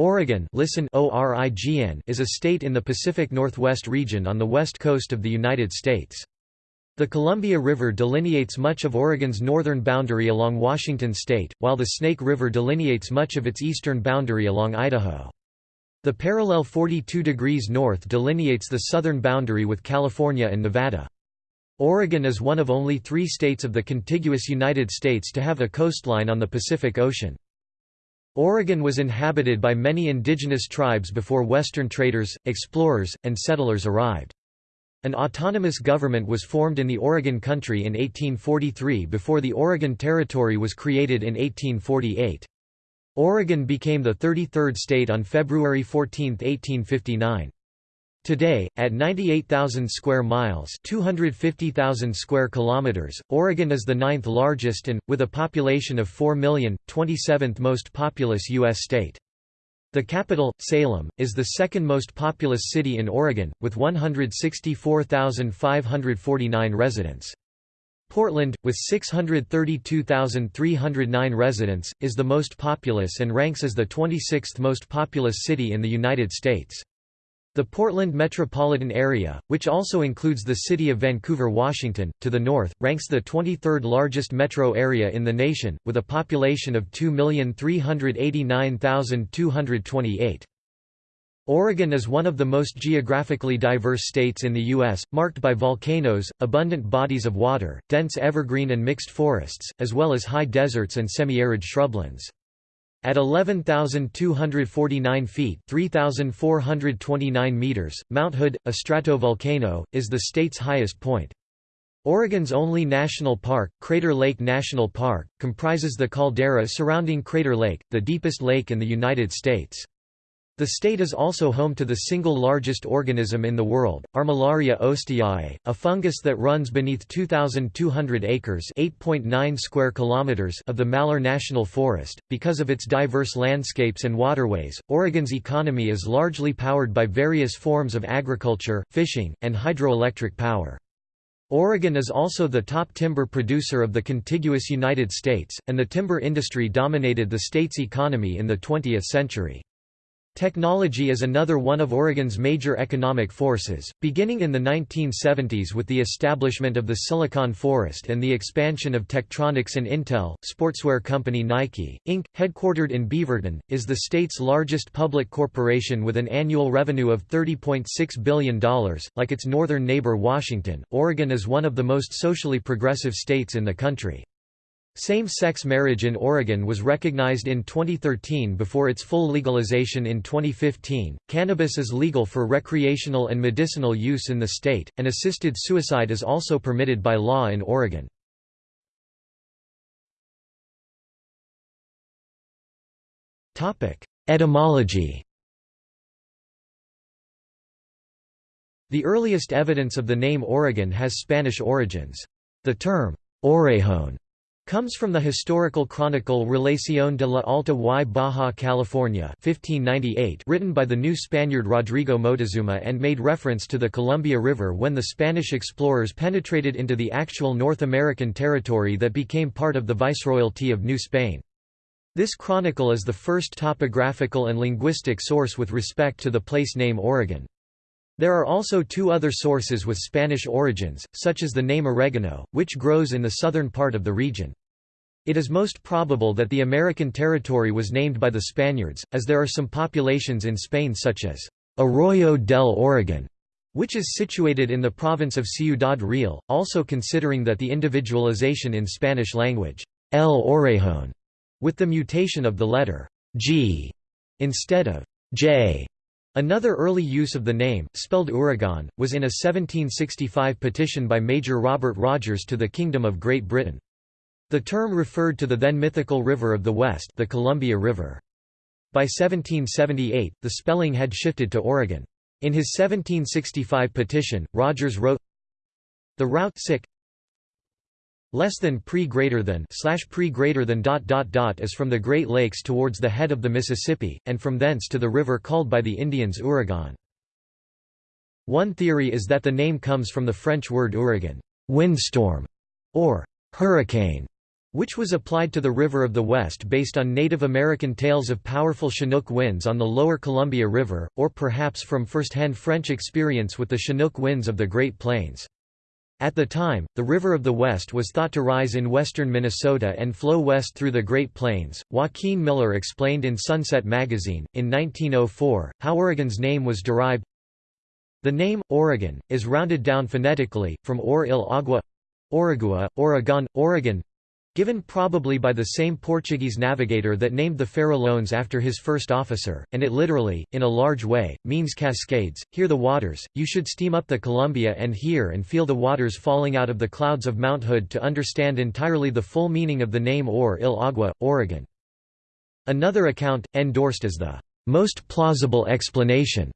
Oregon listen ORIGN is a state in the Pacific Northwest region on the west coast of the United States. The Columbia River delineates much of Oregon's northern boundary along Washington state, while the Snake River delineates much of its eastern boundary along Idaho. The parallel 42 degrees north delineates the southern boundary with California and Nevada. Oregon is one of only three states of the contiguous United States to have a coastline on the Pacific Ocean. Oregon was inhabited by many indigenous tribes before Western traders, explorers, and settlers arrived. An autonomous government was formed in the Oregon Country in 1843 before the Oregon Territory was created in 1848. Oregon became the 33rd state on February 14, 1859. Today, at 98,000 square miles 250,000 square kilometers, Oregon is the ninth largest and, with a population of 4 million, 27th most populous U.S. state. The capital, Salem, is the second most populous city in Oregon, with 164,549 residents. Portland, with 632,309 residents, is the most populous and ranks as the 26th most populous city in the United States. The Portland metropolitan area, which also includes the city of Vancouver, Washington, to the north, ranks the 23rd largest metro area in the nation, with a population of 2,389,228. Oregon is one of the most geographically diverse states in the U.S., marked by volcanoes, abundant bodies of water, dense evergreen and mixed forests, as well as high deserts and semi-arid shrublands. At 11,249 feet 3,429 meters, Mount Hood, a stratovolcano, is the state's highest point. Oregon's only national park, Crater Lake National Park, comprises the caldera surrounding Crater Lake, the deepest lake in the United States. The state is also home to the single largest organism in the world, Armillaria ostoyae, a fungus that runs beneath 2,200 acres (8.9 square kilometers) of the Malheur National Forest. Because of its diverse landscapes and waterways, Oregon's economy is largely powered by various forms of agriculture, fishing, and hydroelectric power. Oregon is also the top timber producer of the contiguous United States, and the timber industry dominated the state's economy in the 20th century. Technology is another one of Oregon's major economic forces, beginning in the 1970s with the establishment of the Silicon Forest and the expansion of Tektronix and Intel. Sportswear company Nike, Inc., headquartered in Beaverton, is the state's largest public corporation with an annual revenue of $30.6 billion. Like its northern neighbor Washington, Oregon is one of the most socially progressive states in the country. Same-sex marriage in Oregon was recognized in 2013 before its full legalization in 2015. Cannabis is legal for recreational and medicinal use in the state, and assisted suicide is also permitted by law in Oregon. Topic: Etymology. The earliest evidence of the name Oregon has Spanish origins. The term Orejon comes from the historical chronicle Relación de la Alta y Baja California 1598 written by the new Spaniard Rodrigo Moctezuma and made reference to the Columbia River when the Spanish explorers penetrated into the actual North American territory that became part of the Viceroyalty of New Spain. This chronicle is the first topographical and linguistic source with respect to the place name Oregon. There are also two other sources with Spanish origins, such as the name oregano, which grows in the southern part of the region. It is most probable that the American territory was named by the Spaniards, as there are some populations in Spain such as Arroyo del Oregon, which is situated in the province of Ciudad Real, also considering that the individualization in Spanish language, El Orejon, with the mutation of the letter G instead of J. Another early use of the name, spelled Oregon, was in a 1765 petition by Major Robert Rogers to the Kingdom of Great Britain. The term referred to the then mythical river of the West the Columbia River. By 1778, the spelling had shifted to Oregon. In his 1765 petition, Rogers wrote, The route less than pre greater than slash pre greater than dot dot dot is from the Great Lakes towards the head of the Mississippi, and from thence to the river called by the Indians Oregon. One theory is that the name comes from the French word ouragan, windstorm, or hurricane, which was applied to the River of the West based on Native American tales of powerful Chinook winds on the lower Columbia River, or perhaps from first-hand French experience with the Chinook winds of the Great Plains. At the time, the River of the West was thought to rise in western Minnesota and flow west through the Great Plains. Joaquin Miller explained in Sunset magazine, in 1904, how Oregon's name was derived. The name, Oregon, is rounded down phonetically, from Or il Agua Oragua, Oregon, Oregon given probably by the same Portuguese navigator that named the Farallones after his first officer, and it literally, in a large way, means cascades. Hear the waters, you should steam up the Columbia and hear and feel the waters falling out of the clouds of Mount Hood to understand entirely the full meaning of the name Or il Agua, Oregon. Another account, endorsed as the most plausible explanation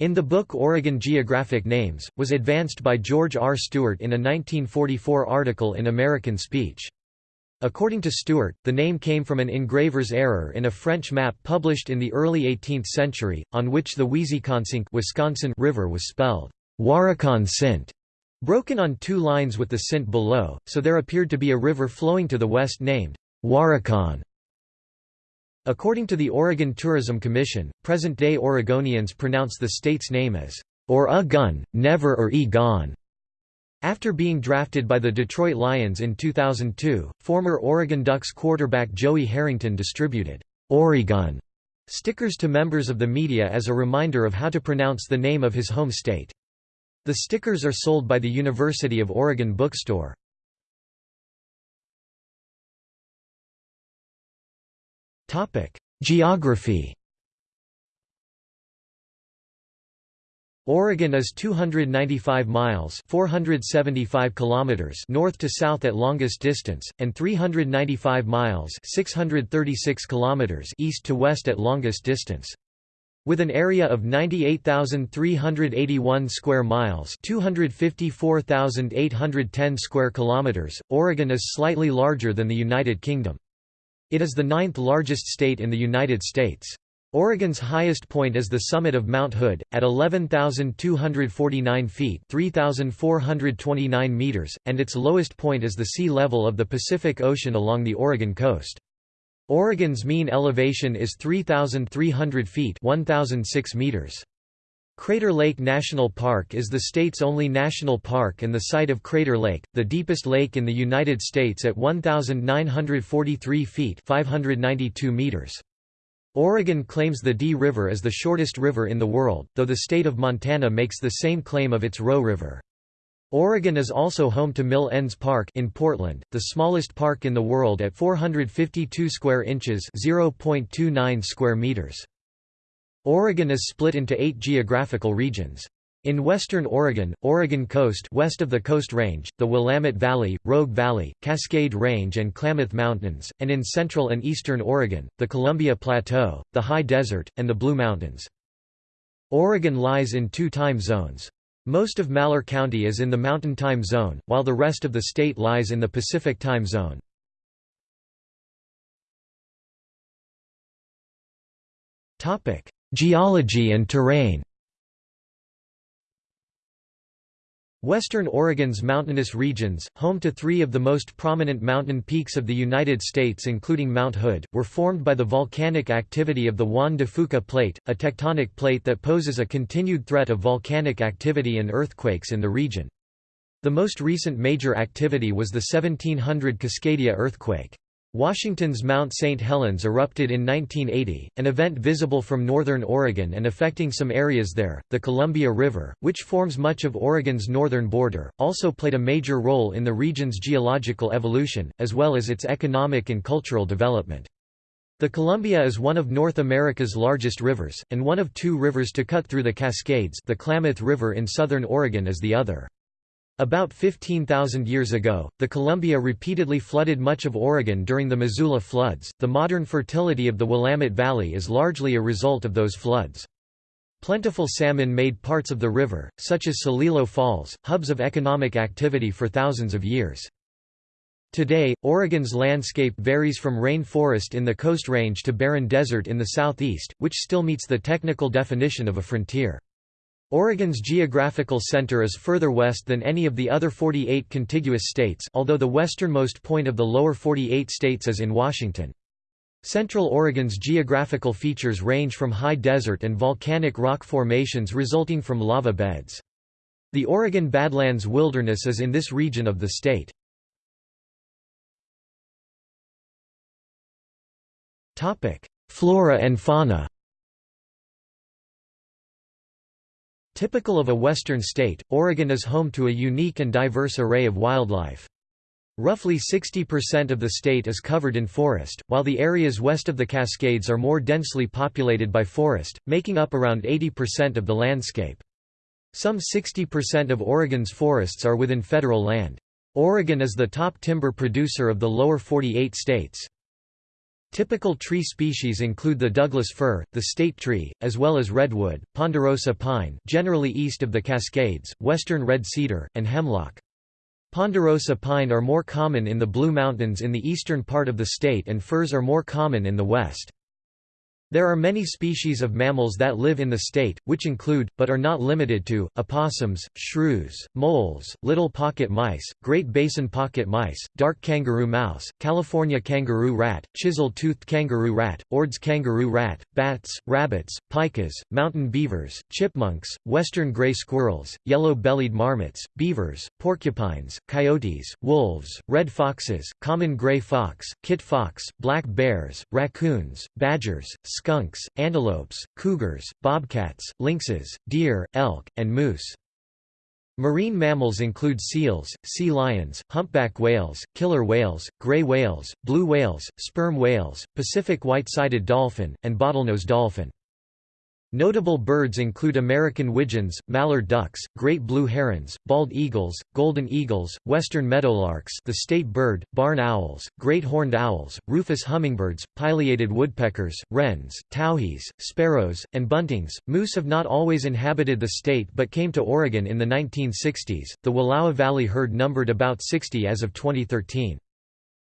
in the book Oregon Geographic Names, was advanced by George R. Stewart in a 1944 article in American Speech. According to Stewart, the name came from an engraver's error in a French map published in the early 18th century, on which the Wisconsin River was spelled Waricon Sint, broken on two lines with the Sint below, so there appeared to be a river flowing to the west named Waricon. According to the Oregon Tourism Commission, present-day Oregonians pronounce the state's name as or a gun, never or e gone. After being drafted by the Detroit Lions in 2002, former Oregon Ducks quarterback Joey Harrington distributed Oregon stickers to members of the media as a reminder of how to pronounce the name of his home state. The stickers are sold by the University of Oregon bookstore. Geography Oregon is 295 miles 475 kilometers north to south at longest distance, and 395 miles 636 kilometers east to west at longest distance. With an area of 98,381 square miles 254,810 square kilometers, Oregon is slightly larger than the United Kingdom. It is the ninth largest state in the United States. Oregon's highest point is the summit of Mount Hood, at 11,249 feet 3,429 meters, and its lowest point is the sea level of the Pacific Ocean along the Oregon coast. Oregon's mean elevation is 3,300 feet 1,006 meters. Crater Lake National Park is the state's only national park and the site of Crater Lake, the deepest lake in the United States at 1,943 feet 592 meters. Oregon claims the D River as the shortest river in the world, though the state of Montana makes the same claim of its Roe River. Oregon is also home to Mill Ends Park in Portland, the smallest park in the world at 452 square inches (0.29 square meters). Oregon is split into 8 geographical regions. In western Oregon, Oregon Coast west of the Coast Range, the Willamette Valley, Rogue Valley, Cascade Range and Klamath Mountains, and in central and eastern Oregon, the Columbia Plateau, the High Desert, and the Blue Mountains. Oregon lies in two time zones. Most of Malheur County is in the Mountain Time Zone, while the rest of the state lies in the Pacific Time Zone. Geology and terrain Western Oregon's mountainous regions, home to three of the most prominent mountain peaks of the United States including Mount Hood, were formed by the volcanic activity of the Juan de Fuca Plate, a tectonic plate that poses a continued threat of volcanic activity and earthquakes in the region. The most recent major activity was the 1700 Cascadia earthquake. Washington's Mount St. Helens erupted in 1980, an event visible from northern Oregon and affecting some areas there. The Columbia River, which forms much of Oregon's northern border, also played a major role in the region's geological evolution, as well as its economic and cultural development. The Columbia is one of North America's largest rivers, and one of two rivers to cut through the Cascades the Klamath River in southern Oregon is the other. About 15,000 years ago, the Columbia repeatedly flooded much of Oregon during the Missoula floods. The modern fertility of the Willamette Valley is largely a result of those floods. Plentiful salmon made parts of the river, such as Celilo Falls, hubs of economic activity for thousands of years. Today, Oregon's landscape varies from rain forest in the Coast Range to barren desert in the southeast, which still meets the technical definition of a frontier. Oregon's geographical center is further west than any of the other 48 contiguous states although the westernmost point of the lower 48 states is in Washington. Central Oregon's geographical features range from high desert and volcanic rock formations resulting from lava beds. The Oregon Badlands Wilderness is in this region of the state. Flora and fauna Typical of a western state, Oregon is home to a unique and diverse array of wildlife. Roughly 60% of the state is covered in forest, while the areas west of the Cascades are more densely populated by forest, making up around 80% of the landscape. Some 60% of Oregon's forests are within federal land. Oregon is the top timber producer of the lower 48 states. Typical tree species include the Douglas fir, the state tree, as well as redwood, ponderosa pine generally east of the Cascades, western red cedar, and hemlock. Ponderosa pine are more common in the Blue Mountains in the eastern part of the state and firs are more common in the west. There are many species of mammals that live in the state, which include, but are not limited to, opossums, shrews, moles, little pocket mice, Great Basin pocket mice, dark kangaroo mouse, California kangaroo rat, chisel-toothed kangaroo rat, Ord's kangaroo rat, bats, rabbits, pikas, mountain beavers, chipmunks, western gray squirrels, yellow-bellied marmots, beavers, porcupines, coyotes, wolves, red foxes, common gray fox, kit fox, black bears, raccoons, badgers, skunks, antelopes, cougars, bobcats, lynxes, deer, elk, and moose. Marine mammals include seals, sea lions, humpback whales, killer whales, gray whales, blue whales, sperm whales, Pacific white-sided dolphin, and bottlenose dolphin. Notable birds include American widgeons, mallard ducks, great blue herons, bald eagles, golden eagles, western meadowlarks the state bird, barn owls, great horned owls, rufous hummingbirds, pileated woodpeckers, wrens, towhees, sparrows, and buntings. Moose have not always inhabited the state but came to Oregon in the 1960s. The Wallowa Valley herd numbered about 60 as of 2013.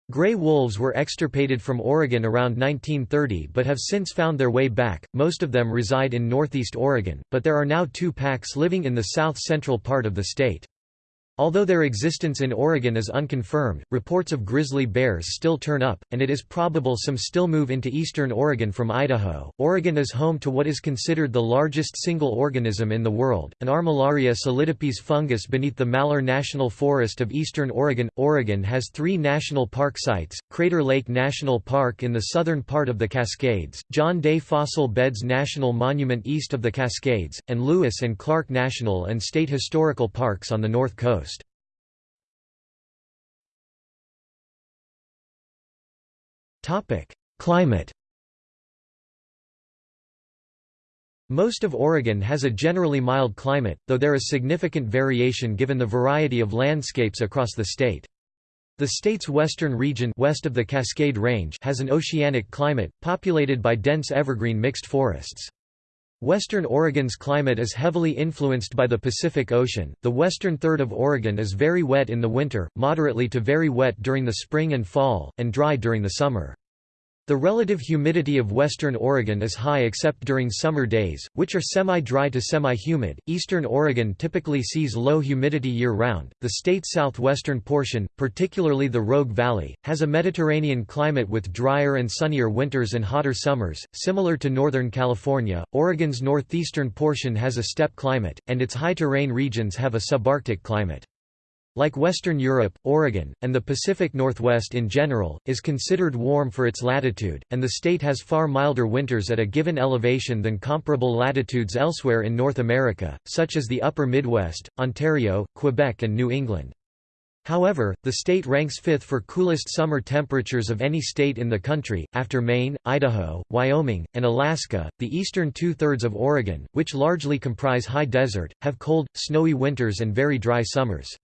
Gray wolves were extirpated from Oregon around 1930 but have since found their way back. Most of them reside in northeast Oregon, but there are now two packs living in the south-central part of the state. Although their existence in Oregon is unconfirmed, reports of grizzly bears still turn up, and it is probable some still move into eastern Oregon from Idaho. Oregon is home to what is considered the largest single organism in the world, an Armillaria solidipes fungus beneath the Malheur National Forest of eastern Oregon. Oregon has three national park sites Crater Lake National Park in the southern part of the Cascades, John Day Fossil Beds National Monument east of the Cascades, and Lewis and Clark National and State Historical Parks on the north coast. Climate Most of Oregon has a generally mild climate, though there is significant variation given the variety of landscapes across the state. The state's western region west of the Cascade Range has an oceanic climate, populated by dense evergreen mixed forests. Western Oregon's climate is heavily influenced by the Pacific Ocean. The western third of Oregon is very wet in the winter, moderately to very wet during the spring and fall, and dry during the summer. The relative humidity of western Oregon is high except during summer days, which are semi-dry to semi-humid. Eastern Oregon typically sees low humidity year-round. The state's southwestern portion, particularly the Rogue Valley, has a Mediterranean climate with drier and sunnier winters and hotter summers, similar to northern California. Oregon's northeastern portion has a steppe climate, and its high-terrain regions have a subarctic climate. Like Western Europe, Oregon, and the Pacific Northwest in general, is considered warm for its latitude, and the state has far milder winters at a given elevation than comparable latitudes elsewhere in North America, such as the upper Midwest, Ontario, Quebec and New England. However, the state ranks fifth for coolest summer temperatures of any state in the country, after Maine, Idaho, Wyoming, and Alaska. The eastern two thirds of Oregon, which largely comprise high desert, have cold, snowy winters and very dry summers.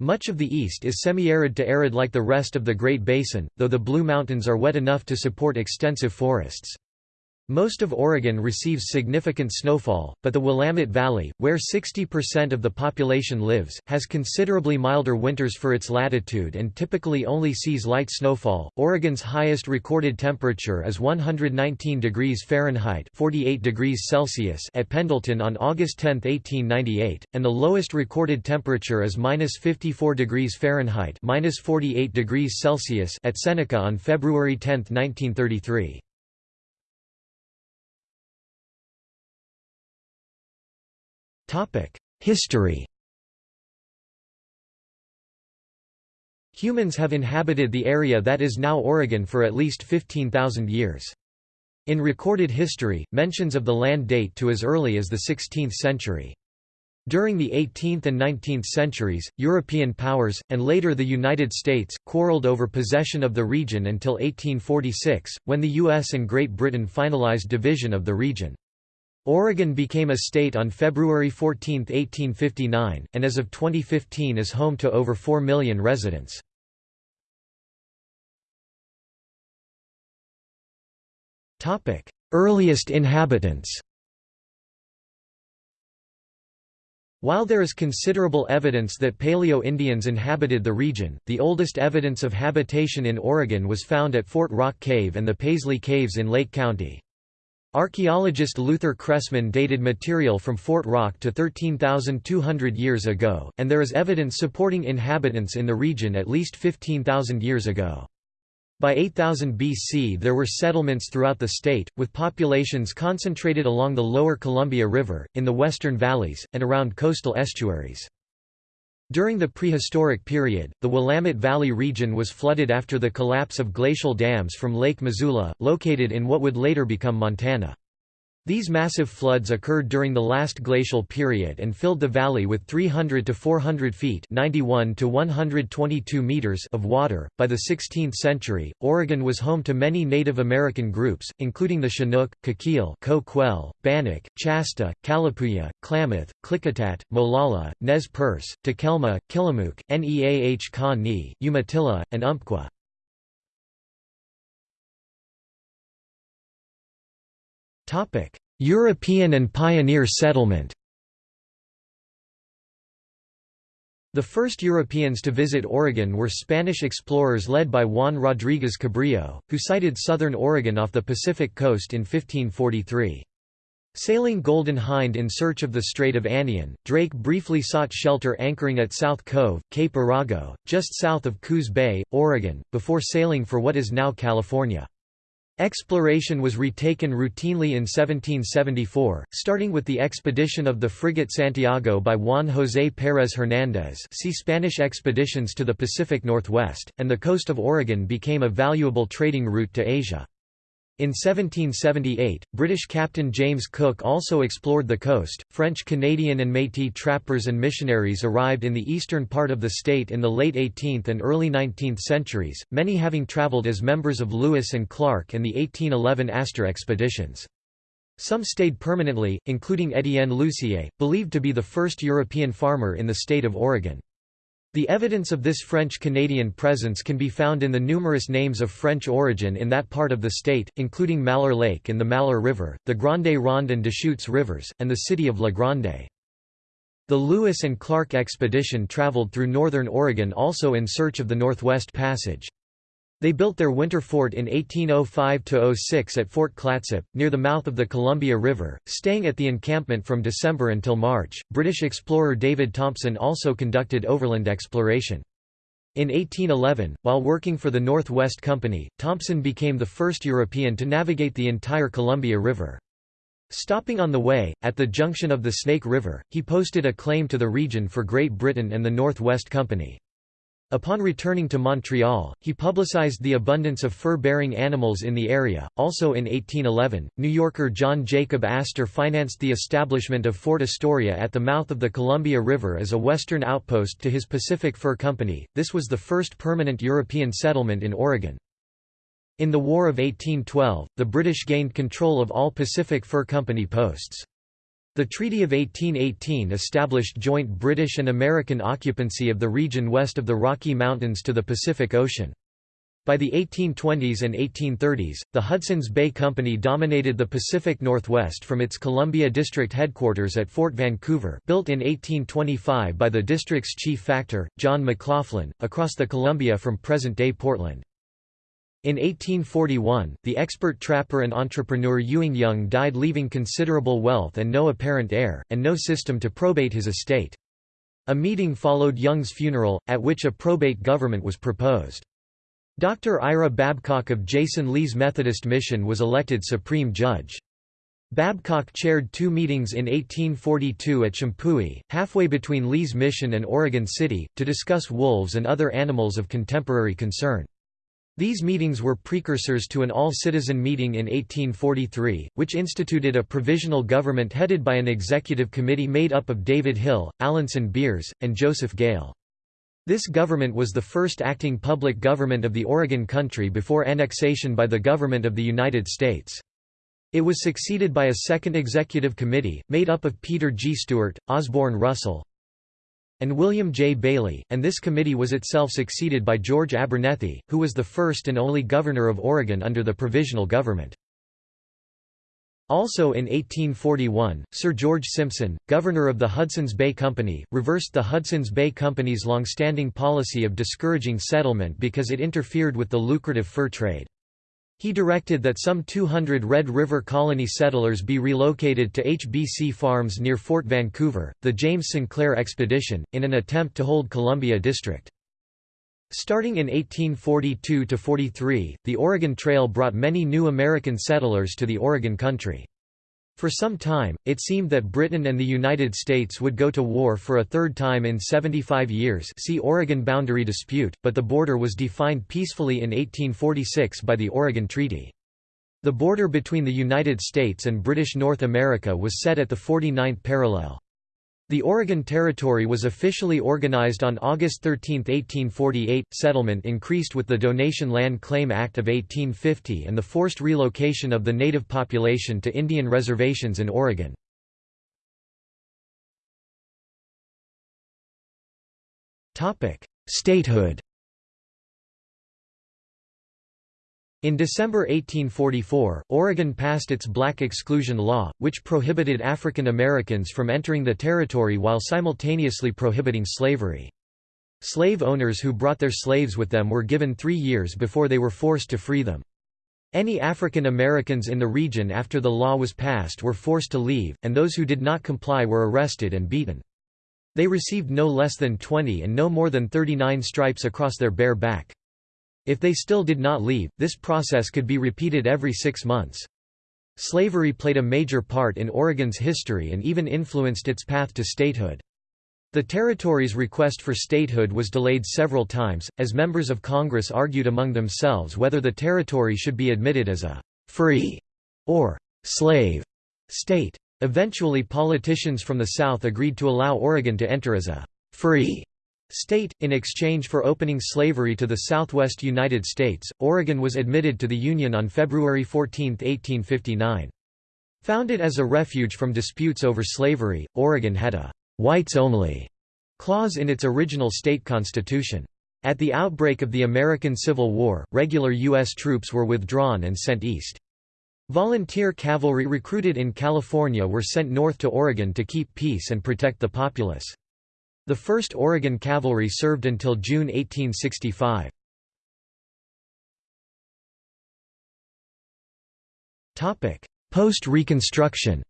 Much of the east is semi-arid to arid like the rest of the Great Basin, though the Blue Mountains are wet enough to support extensive forests. Most of Oregon receives significant snowfall, but the Willamette Valley, where 60% of the population lives, has considerably milder winters for its latitude and typically only sees light snowfall. Oregon's highest recorded temperature is 119 degrees Fahrenheit (48 degrees Celsius) at Pendleton on August 10, 1898, and the lowest recorded temperature is -54 degrees Fahrenheit (-48 degrees Celsius) at Seneca on February 10, 1933. History Humans have inhabited the area that is now Oregon for at least 15,000 years. In recorded history, mentions of the land date to as early as the 16th century. During the 18th and 19th centuries, European powers, and later the United States, quarreled over possession of the region until 1846, when the U.S. and Great Britain finalized division of the region. Oregon became a state on February 14, 1859, and as of 2015 is home to over 4 million residents. Earliest inhabitants While there is considerable evidence that Paleo-Indians inhabited the region, the oldest evidence of habitation in Oregon was found at Fort Rock Cave and the Paisley Caves in Lake County. Archaeologist Luther Cressman dated material from Fort Rock to 13,200 years ago, and there is evidence supporting inhabitants in the region at least 15,000 years ago. By 8000 BC there were settlements throughout the state, with populations concentrated along the lower Columbia River, in the western valleys, and around coastal estuaries. During the prehistoric period, the Willamette Valley region was flooded after the collapse of glacial dams from Lake Missoula, located in what would later become Montana. These massive floods occurred during the last glacial period and filled the valley with 300 to 400 feet (91 to 122 meters) of water. By the 16th century, Oregon was home to many Native American groups, including the Chinook, Coquille, Coquel, Bannock, Chasta, Kalapuya, Klamath, Klickitat, Molalla, Nez Perce, Takelma, Tillamook, Neah Ka Umatilla, and Umpqua. European and pioneer settlement The first Europeans to visit Oregon were Spanish explorers led by Juan Rodríguez Cabrillo, who sighted southern Oregon off the Pacific coast in 1543. Sailing Golden Hind in search of the Strait of Anian, Drake briefly sought shelter anchoring at South Cove, Cape Arago, just south of Coos Bay, Oregon, before sailing for what is now California. Exploration was retaken routinely in 1774, starting with the expedition of the frigate Santiago by Juan José Pérez Hernández see Spanish expeditions to the Pacific Northwest, and the coast of Oregon became a valuable trading route to Asia. In 1778, British Captain James Cook also explored the coast. French, Canadian, and Metis trappers and missionaries arrived in the eastern part of the state in the late 18th and early 19th centuries, many having travelled as members of Lewis and Clark and the 1811 Astor expeditions. Some stayed permanently, including Étienne Lucier, believed to be the first European farmer in the state of Oregon. The evidence of this French-Canadian presence can be found in the numerous names of French origin in that part of the state, including Malheur Lake and the Malheur River, the Grande Ronde and Deschutes rivers, and the city of La Grande. The Lewis and Clark expedition traveled through northern Oregon also in search of the Northwest Passage. They built their winter fort in 1805–06 at Fort Clatsop, near the mouth of the Columbia River, staying at the encampment from December until March. British explorer David Thompson also conducted overland exploration. In 1811, while working for the North West Company, Thompson became the first European to navigate the entire Columbia River. Stopping on the way, at the junction of the Snake River, he posted a claim to the region for Great Britain and the North West Company. Upon returning to Montreal, he publicized the abundance of fur-bearing animals in the area. Also in 1811, New Yorker John Jacob Astor financed the establishment of Fort Astoria at the mouth of the Columbia River as a western outpost to his Pacific Fur Company. This was the first permanent European settlement in Oregon. In the War of 1812, the British gained control of all Pacific Fur Company posts. The Treaty of 1818 established joint British and American occupancy of the region west of the Rocky Mountains to the Pacific Ocean. By the 1820s and 1830s, the Hudson's Bay Company dominated the Pacific Northwest from its Columbia District headquarters at Fort Vancouver built in 1825 by the district's chief factor, John McLoughlin, across the Columbia from present-day Portland. In 1841, the expert trapper and entrepreneur Ewing Young died leaving considerable wealth and no apparent heir, and no system to probate his estate. A meeting followed Young's funeral, at which a probate government was proposed. Dr. Ira Babcock of Jason Lee's Methodist Mission was elected Supreme Judge. Babcock chaired two meetings in 1842 at Champoeg, halfway between Lee's mission and Oregon City, to discuss wolves and other animals of contemporary concern. These meetings were precursors to an all-citizen meeting in 1843, which instituted a provisional government headed by an executive committee made up of David Hill, Alanson Beers, and Joseph Gale. This government was the first acting public government of the Oregon Country before annexation by the government of the United States. It was succeeded by a second executive committee, made up of Peter G. Stewart, Osborne Russell, and William J. Bailey, and this committee was itself succeeded by George Abernethy, who was the first and only governor of Oregon under the provisional government. Also in 1841, Sir George Simpson, governor of the Hudson's Bay Company, reversed the Hudson's Bay Company's long-standing policy of discouraging settlement because it interfered with the lucrative fur trade. He directed that some 200 Red River Colony settlers be relocated to HBC farms near Fort Vancouver, the James Sinclair Expedition, in an attempt to hold Columbia District. Starting in 1842–43, the Oregon Trail brought many new American settlers to the Oregon country. For some time, it seemed that Britain and the United States would go to war for a third time in 75 years see Oregon boundary dispute, but the border was defined peacefully in 1846 by the Oregon Treaty. The border between the United States and British North America was set at the 49th parallel. The Oregon Territory was officially organized on August 13, 1848. Settlement increased with the Donation Land Claim Act of 1850 and the forced relocation of the native population to Indian reservations in Oregon. Statehood In December 1844, Oregon passed its Black Exclusion Law, which prohibited African Americans from entering the territory while simultaneously prohibiting slavery. Slave owners who brought their slaves with them were given three years before they were forced to free them. Any African Americans in the region after the law was passed were forced to leave, and those who did not comply were arrested and beaten. They received no less than 20 and no more than 39 stripes across their bare back. If they still did not leave, this process could be repeated every six months. Slavery played a major part in Oregon's history and even influenced its path to statehood. The territory's request for statehood was delayed several times, as members of Congress argued among themselves whether the territory should be admitted as a «free» or «slave» state. Eventually politicians from the South agreed to allow Oregon to enter as a «free» State, in exchange for opening slavery to the southwest United States, Oregon was admitted to the Union on February 14, 1859. Founded as a refuge from disputes over slavery, Oregon had a «whites-only» clause in its original state constitution. At the outbreak of the American Civil War, regular U.S. troops were withdrawn and sent east. Volunteer cavalry recruited in California were sent north to Oregon to keep peace and protect the populace. The 1st Oregon Cavalry served until June 1865. Post-Reconstruction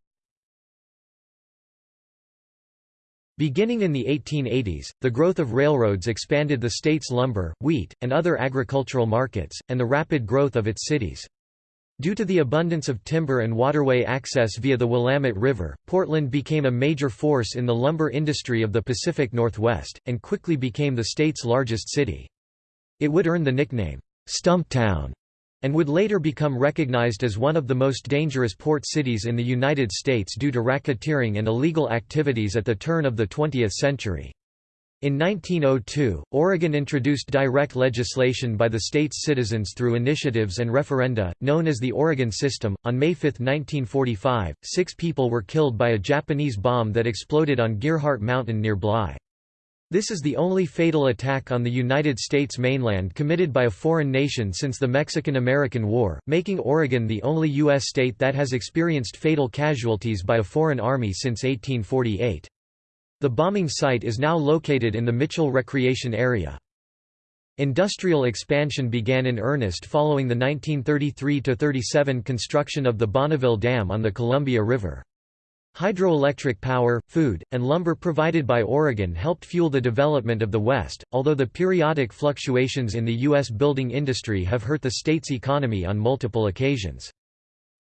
Beginning in the 1880s, the growth of railroads expanded the state's lumber, wheat, and other agricultural markets, and the rapid growth of its cities. Due to the abundance of timber and waterway access via the Willamette River, Portland became a major force in the lumber industry of the Pacific Northwest, and quickly became the state's largest city. It would earn the nickname, Stumptown, and would later become recognized as one of the most dangerous port cities in the United States due to racketeering and illegal activities at the turn of the 20th century. In 1902, Oregon introduced direct legislation by the state's citizens through initiatives and referenda, known as the Oregon System. On May 5, 1945, six people were killed by a Japanese bomb that exploded on Gearhart Mountain near Bly. This is the only fatal attack on the United States mainland committed by a foreign nation since the Mexican–American War, making Oregon the only U.S. state that has experienced fatal casualties by a foreign army since 1848. The bombing site is now located in the Mitchell Recreation Area. Industrial expansion began in earnest following the 1933–37 construction of the Bonneville Dam on the Columbia River. Hydroelectric power, food, and lumber provided by Oregon helped fuel the development of the West, although the periodic fluctuations in the U.S. building industry have hurt the state's economy on multiple occasions.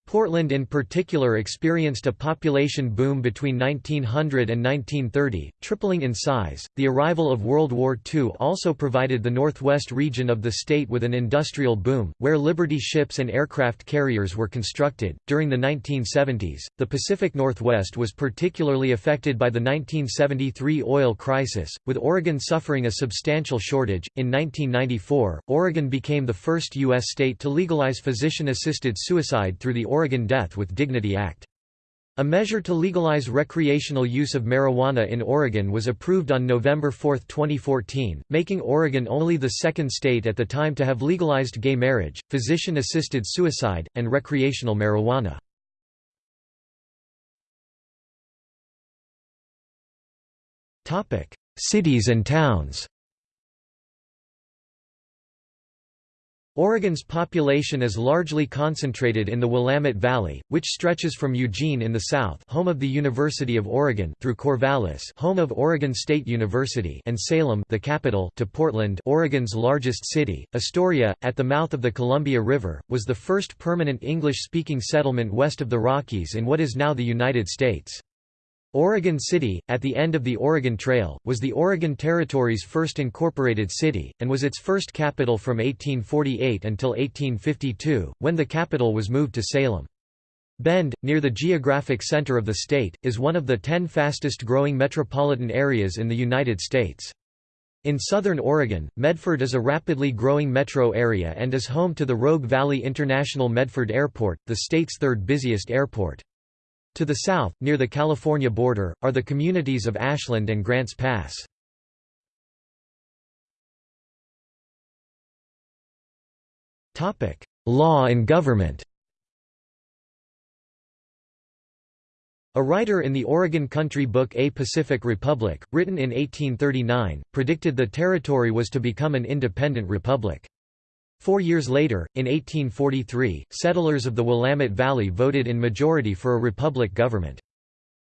Portland in particular experienced a population boom between 1900 and 1930, tripling in size. The arrival of World War II also provided the northwest region of the state with an industrial boom, where Liberty ships and aircraft carriers were constructed. During the 1970s, the Pacific Northwest was particularly affected by the 1973 oil crisis, with Oregon suffering a substantial shortage. In 1994, Oregon became the first U.S. state to legalize physician assisted suicide through the Oregon Death with Dignity Act. A measure to legalize recreational use of marijuana in Oregon was approved on November 4, 2014, making Oregon only the second state at the time to have legalized gay marriage, physician-assisted suicide, and recreational marijuana. Cities and towns Oregon's population is largely concentrated in the Willamette Valley, which stretches from Eugene in the south home of the University of Oregon through Corvallis home of Oregon State University and Salem the capital to Portland Oregon's largest city. Astoria, at the mouth of the Columbia River, was the first permanent English-speaking settlement west of the Rockies in what is now the United States. Oregon City, at the end of the Oregon Trail, was the Oregon Territory's first incorporated city, and was its first capital from 1848 until 1852, when the capital was moved to Salem. Bend, near the geographic center of the state, is one of the ten fastest growing metropolitan areas in the United States. In southern Oregon, Medford is a rapidly growing metro area and is home to the Rogue Valley International Medford Airport, the state's third busiest airport. To the south, near the California border, are the communities of Ashland and Grants Pass. Law and government A writer in the Oregon country book A Pacific Republic, written in 1839, predicted the territory was to become an independent republic. Four years later, in 1843, settlers of the Willamette Valley voted in majority for a republic government.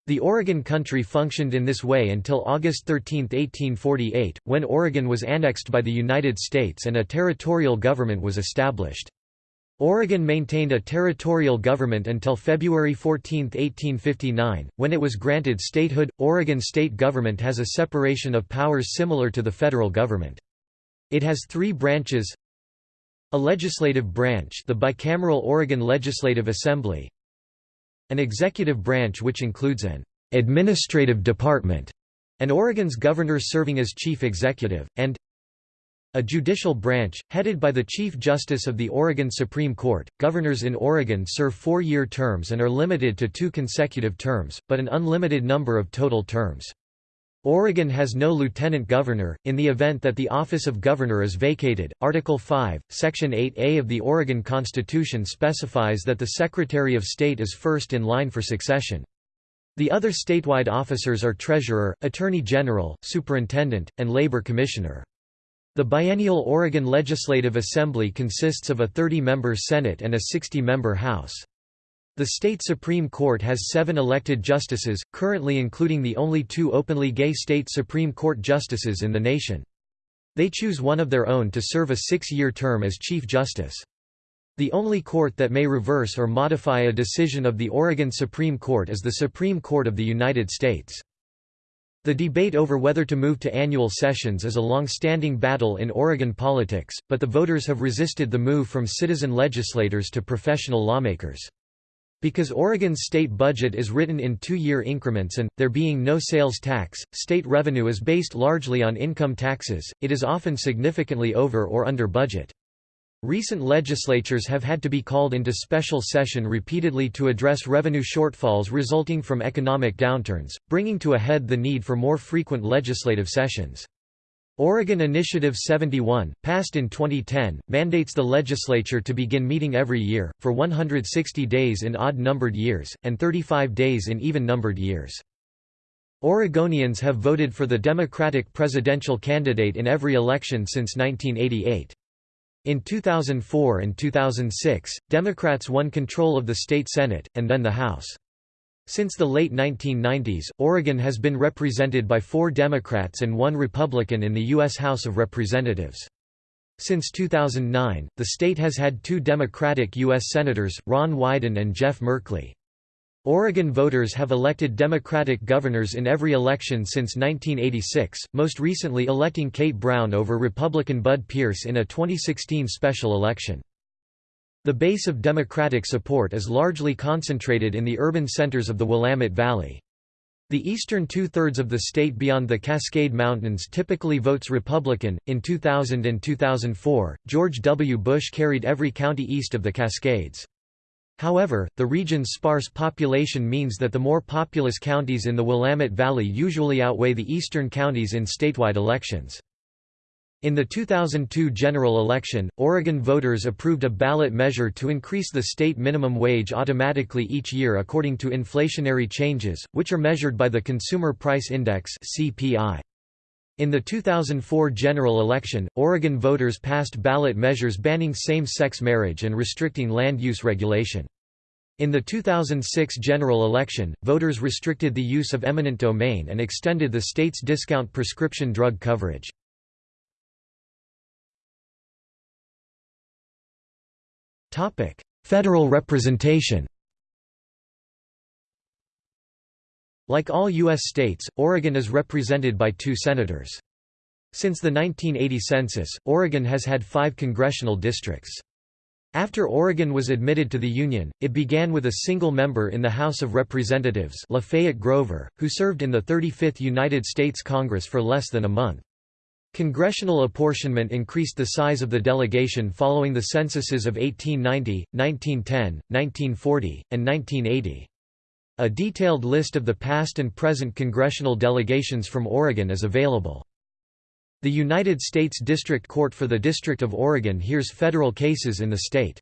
The Oregon Country functioned in this way until August 13, 1848, when Oregon was annexed by the United States and a territorial government was established. Oregon maintained a territorial government until February 14, 1859, when it was granted statehood. Oregon state government has a separation of powers similar to the federal government. It has three branches a legislative branch the bicameral Oregon Legislative Assembly An executive branch which includes an «administrative department» and Oregon's governor serving as chief executive, and a judicial branch, headed by the Chief Justice of the Oregon Supreme Court. Governors in Oregon serve four year terms and are limited to two consecutive terms, but an unlimited number of total terms. Oregon has no lieutenant governor. In the event that the office of governor is vacated, Article 5, Section 8A of the Oregon Constitution specifies that the Secretary of State is first in line for succession. The other statewide officers are Treasurer, Attorney General, Superintendent, and Labor Commissioner. The biennial Oregon Legislative Assembly consists of a 30-member Senate and a 60-member House. The state Supreme Court has seven elected justices, currently including the only two openly gay state Supreme Court justices in the nation. They choose one of their own to serve a six-year term as Chief Justice. The only court that may reverse or modify a decision of the Oregon Supreme Court is the Supreme Court of the United States. The debate over whether to move to annual sessions is a long-standing battle in Oregon politics, but the voters have resisted the move from citizen legislators to professional lawmakers. Because Oregon's state budget is written in two-year increments and, there being no sales tax, state revenue is based largely on income taxes, it is often significantly over or under budget. Recent legislatures have had to be called into special session repeatedly to address revenue shortfalls resulting from economic downturns, bringing to a head the need for more frequent legislative sessions. Oregon Initiative 71, passed in 2010, mandates the legislature to begin meeting every year, for 160 days in odd-numbered years, and 35 days in even-numbered years. Oregonians have voted for the Democratic presidential candidate in every election since 1988. In 2004 and 2006, Democrats won control of the state Senate, and then the House. Since the late 1990s, Oregon has been represented by four Democrats and one Republican in the U.S. House of Representatives. Since 2009, the state has had two Democratic U.S. Senators, Ron Wyden and Jeff Merkley. Oregon voters have elected Democratic governors in every election since 1986, most recently electing Kate Brown over Republican Bud Pierce in a 2016 special election. The base of Democratic support is largely concentrated in the urban centers of the Willamette Valley. The eastern two-thirds of the state beyond the Cascade Mountains typically votes Republican. In 2000 and 2004, George W. Bush carried every county east of the Cascades. However, the region's sparse population means that the more populous counties in the Willamette Valley usually outweigh the eastern counties in statewide elections. In the 2002 general election, Oregon voters approved a ballot measure to increase the state minimum wage automatically each year according to inflationary changes, which are measured by the Consumer Price Index (CPI). In the 2004 general election, Oregon voters passed ballot measures banning same-sex marriage and restricting land use regulation. In the 2006 general election, voters restricted the use of eminent domain and extended the state's discount prescription drug coverage. Federal representation Like all U.S. states, Oregon is represented by two senators. Since the 1980 census, Oregon has had five congressional districts. After Oregon was admitted to the Union, it began with a single member in the House of Representatives Lafayette Grover, who served in the 35th United States Congress for less than a month. Congressional apportionment increased the size of the delegation following the censuses of 1890, 1910, 1940, and 1980. A detailed list of the past and present congressional delegations from Oregon is available. The United States District Court for the District of Oregon hears federal cases in the state.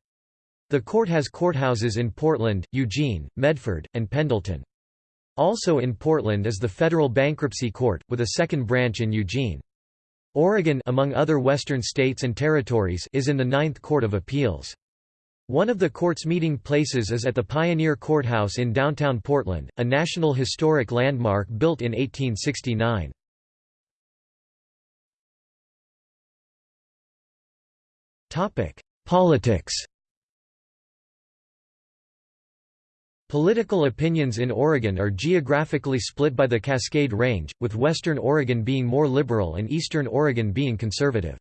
The court has courthouses in Portland, Eugene, Medford, and Pendleton. Also in Portland is the Federal Bankruptcy Court, with a second branch in Eugene. Oregon among other western states and territories is in the Ninth Court of Appeals. One of the court's meeting places is at the Pioneer Courthouse in downtown Portland, a National Historic Landmark built in 1869. Politics Political opinions in Oregon are geographically split by the Cascade Range, with western Oregon being more liberal and eastern Oregon being conservative.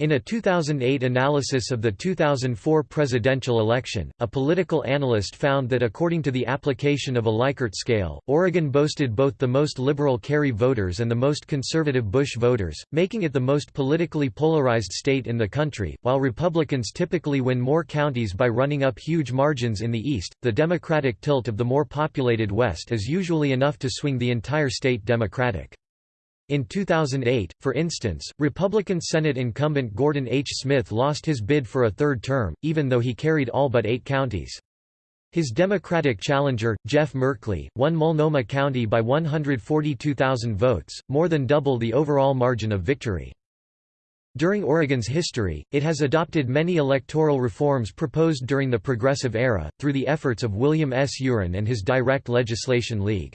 In a 2008 analysis of the 2004 presidential election, a political analyst found that according to the application of a Likert scale, Oregon boasted both the most liberal Kerry voters and the most conservative Bush voters, making it the most politically polarized state in the country. While Republicans typically win more counties by running up huge margins in the East, the Democratic tilt of the more populated West is usually enough to swing the entire state Democratic. In 2008, for instance, Republican Senate incumbent Gordon H. Smith lost his bid for a third term, even though he carried all but eight counties. His Democratic challenger, Jeff Merkley, won Multnomah County by 142,000 votes, more than double the overall margin of victory. During Oregon's history, it has adopted many electoral reforms proposed during the Progressive Era, through the efforts of William S. U'Ren and his Direct Legislation League.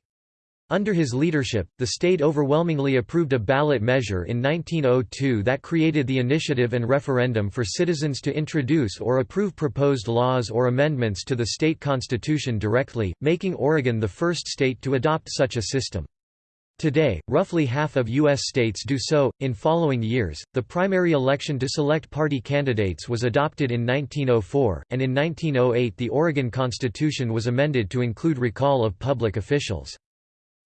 Under his leadership, the state overwhelmingly approved a ballot measure in 1902 that created the initiative and referendum for citizens to introduce or approve proposed laws or amendments to the state constitution directly, making Oregon the first state to adopt such a system. Today, roughly half of U.S. states do so. In following years, the primary election to select party candidates was adopted in 1904, and in 1908 the Oregon Constitution was amended to include recall of public officials.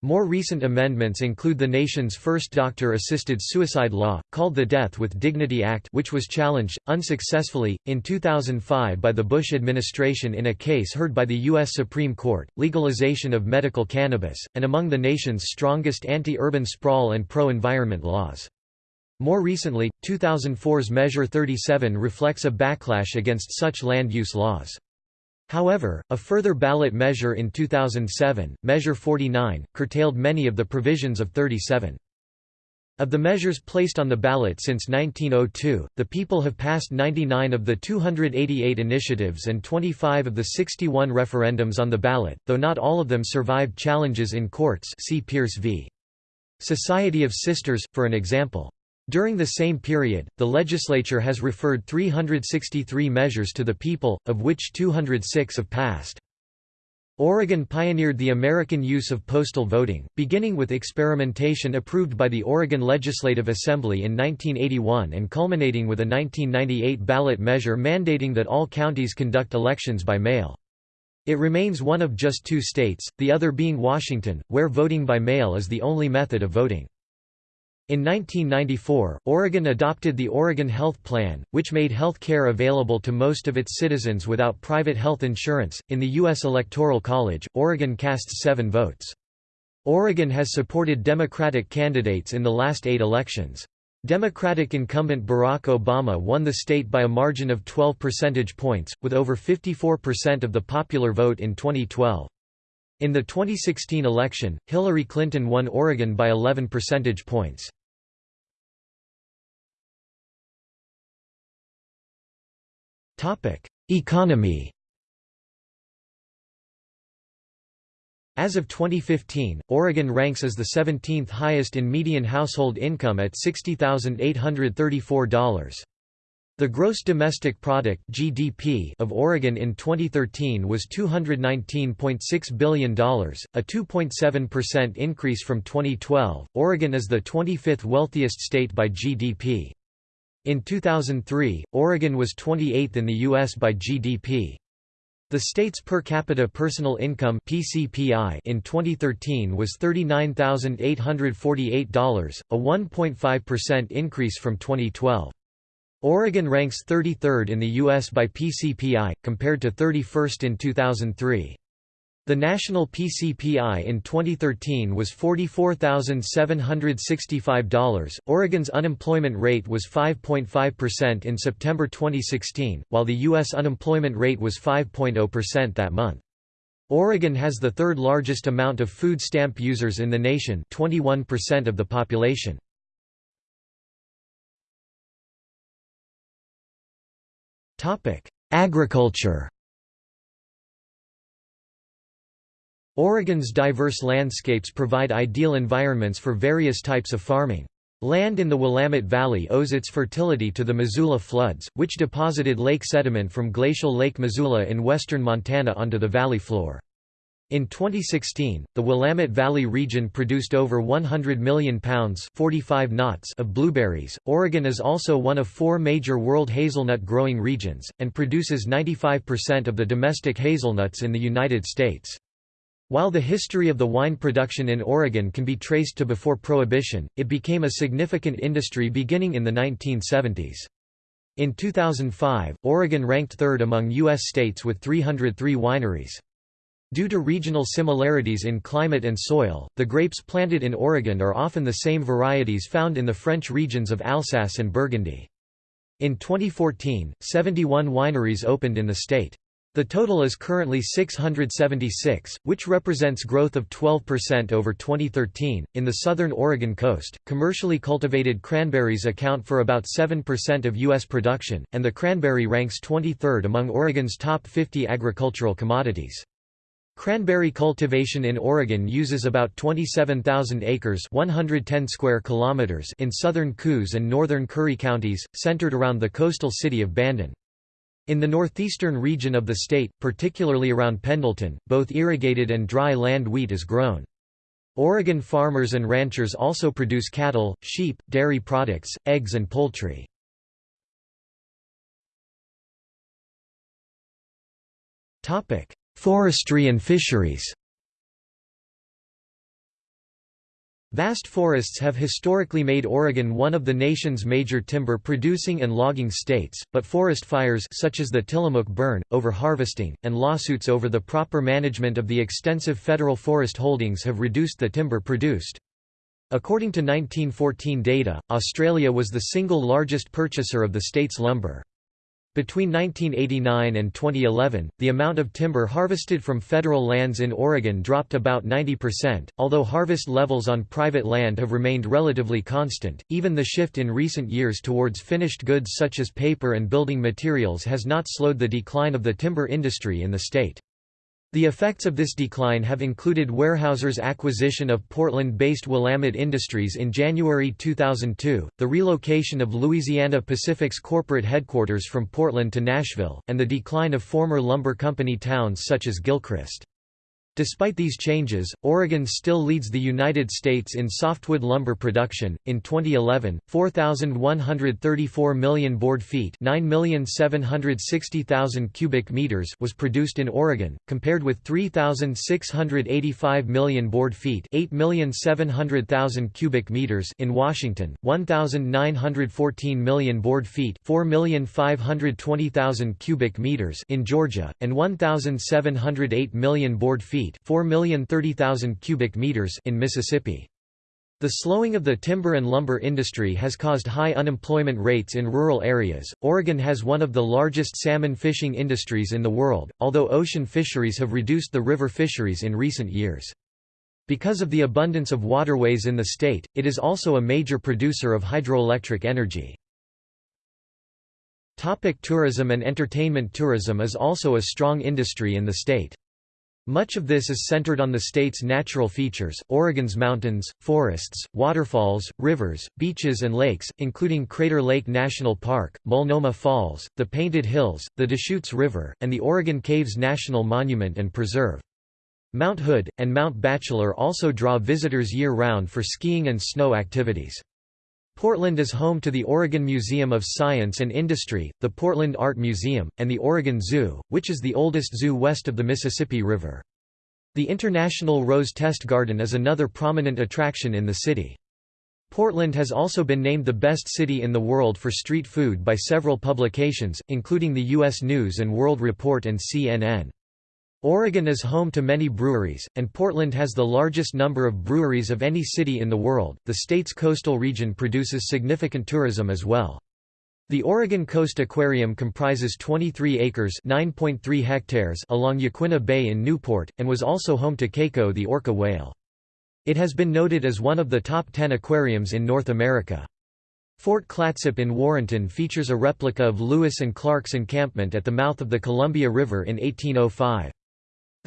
More recent amendments include the nation's first doctor-assisted suicide law, called the Death with Dignity Act which was challenged, unsuccessfully, in 2005 by the Bush administration in a case heard by the U.S. Supreme Court, legalization of medical cannabis, and among the nation's strongest anti-urban sprawl and pro-environment laws. More recently, 2004's Measure 37 reflects a backlash against such land use laws. However, a further ballot measure in 2007, Measure 49, curtailed many of the provisions of 37. Of the measures placed on the ballot since 1902, the people have passed 99 of the 288 initiatives and 25 of the 61 referendums on the ballot, though not all of them survived challenges in courts see Pierce v. Society of Sisters, for an example. During the same period, the legislature has referred 363 measures to the people, of which 206 have passed. Oregon pioneered the American use of postal voting, beginning with experimentation approved by the Oregon Legislative Assembly in 1981 and culminating with a 1998 ballot measure mandating that all counties conduct elections by mail. It remains one of just two states, the other being Washington, where voting by mail is the only method of voting. In 1994, Oregon adopted the Oregon Health Plan, which made health care available to most of its citizens without private health insurance. In the U.S. Electoral College, Oregon casts seven votes. Oregon has supported Democratic candidates in the last eight elections. Democratic incumbent Barack Obama won the state by a margin of 12 percentage points, with over 54% of the popular vote in 2012. In the 2016 election, Hillary Clinton won Oregon by 11 percentage points. Economy As of 2015, Oregon ranks as the 17th highest in median household income at $60,834. The gross domestic product (GDP) of Oregon in 2013 was $219.6 billion, a 2.7% increase from 2012. Oregon is the 25th wealthiest state by GDP. In 2003, Oregon was 28th in the U.S. by GDP. The state's per capita personal income PCPI in 2013 was $39,848, a 1.5% increase from 2012. Oregon ranks 33rd in the U.S. by PCPI, compared to 31st in 2003. The national PCPI in 2013 was $44,765. Oregon's unemployment rate was 5.5% in September 2016, while the U.S. unemployment rate was 5.0% that month. Oregon has the third largest amount of food stamp users in the nation 21% of the population. Agriculture Oregon's diverse landscapes provide ideal environments for various types of farming. Land in the Willamette Valley owes its fertility to the Missoula floods, which deposited lake sediment from glacial Lake Missoula in western Montana onto the valley floor. In 2016, the Willamette Valley region produced over 100 million pounds 45 knots of blueberries. Oregon is also one of four major world hazelnut growing regions, and produces 95% of the domestic hazelnuts in the United States. While the history of the wine production in Oregon can be traced to before Prohibition, it became a significant industry beginning in the 1970s. In 2005, Oregon ranked third among U.S. states with 303 wineries. Due to regional similarities in climate and soil, the grapes planted in Oregon are often the same varieties found in the French regions of Alsace and Burgundy. In 2014, 71 wineries opened in the state. The total is currently 676, which represents growth of 12% over 2013. In the southern Oregon coast, commercially cultivated cranberries account for about 7% of U.S. production, and the cranberry ranks 23rd among Oregon's top 50 agricultural commodities. Cranberry cultivation in Oregon uses about 27,000 acres 110 square kilometers in southern Coos and northern Curry counties, centered around the coastal city of Bandon. In the northeastern region of the state, particularly around Pendleton, both irrigated and dry land wheat is grown. Oregon farmers and ranchers also produce cattle, sheep, dairy products, eggs and poultry. Forestry and fisheries Vast forests have historically made Oregon one of the nation's major timber-producing and logging states, but forest fires such as the Tillamook burn, overharvesting, and lawsuits over the proper management of the extensive federal forest holdings have reduced the timber produced. According to 1914 data, Australia was the single largest purchaser of the state's lumber. Between 1989 and 2011, the amount of timber harvested from federal lands in Oregon dropped about 90%, although harvest levels on private land have remained relatively constant. Even the shift in recent years towards finished goods such as paper and building materials has not slowed the decline of the timber industry in the state. The effects of this decline have included Weyerhaeuser's acquisition of Portland-based Willamette Industries in January 2002, the relocation of Louisiana Pacific's corporate headquarters from Portland to Nashville, and the decline of former lumber company towns such as Gilchrist. Despite these changes, Oregon still leads the United States in softwood lumber production. In 2011, 4,134 million board feet, 9,760,000 cubic meters, was produced in Oregon, compared with 3,685 million board feet, 8,700,000 cubic meters, in Washington, 1,914 million board feet, 4,520,000 cubic meters, in Georgia, and 1,708 million board feet feet 4,030,000 cubic meters in Mississippi. The slowing of the timber and lumber industry has caused high unemployment rates in rural areas. Oregon has one of the largest salmon fishing industries in the world, although ocean fisheries have reduced the river fisheries in recent years. Because of the abundance of waterways in the state, it is also a major producer of hydroelectric energy. Topic tourism and entertainment Tourism is also a strong industry in the state. Much of this is centered on the state's natural features, Oregon's mountains, forests, waterfalls, rivers, beaches and lakes, including Crater Lake National Park, Multnomah Falls, the Painted Hills, the Deschutes River, and the Oregon Caves National Monument and Preserve. Mount Hood, and Mount Bachelor also draw visitors year-round for skiing and snow activities. Portland is home to the Oregon Museum of Science and Industry, the Portland Art Museum, and the Oregon Zoo, which is the oldest zoo west of the Mississippi River. The International Rose Test Garden is another prominent attraction in the city. Portland has also been named the best city in the world for street food by several publications, including the U.S. News & World Report and CNN. Oregon is home to many breweries, and Portland has the largest number of breweries of any city in the world. The state's coastal region produces significant tourism as well. The Oregon Coast Aquarium comprises 23 acres (9.3 hectares) along Yaquina Bay in Newport, and was also home to Keiko the orca whale. It has been noted as one of the top 10 aquariums in North America. Fort Clatsop in Warrenton features a replica of Lewis and Clark's encampment at the mouth of the Columbia River in 1805.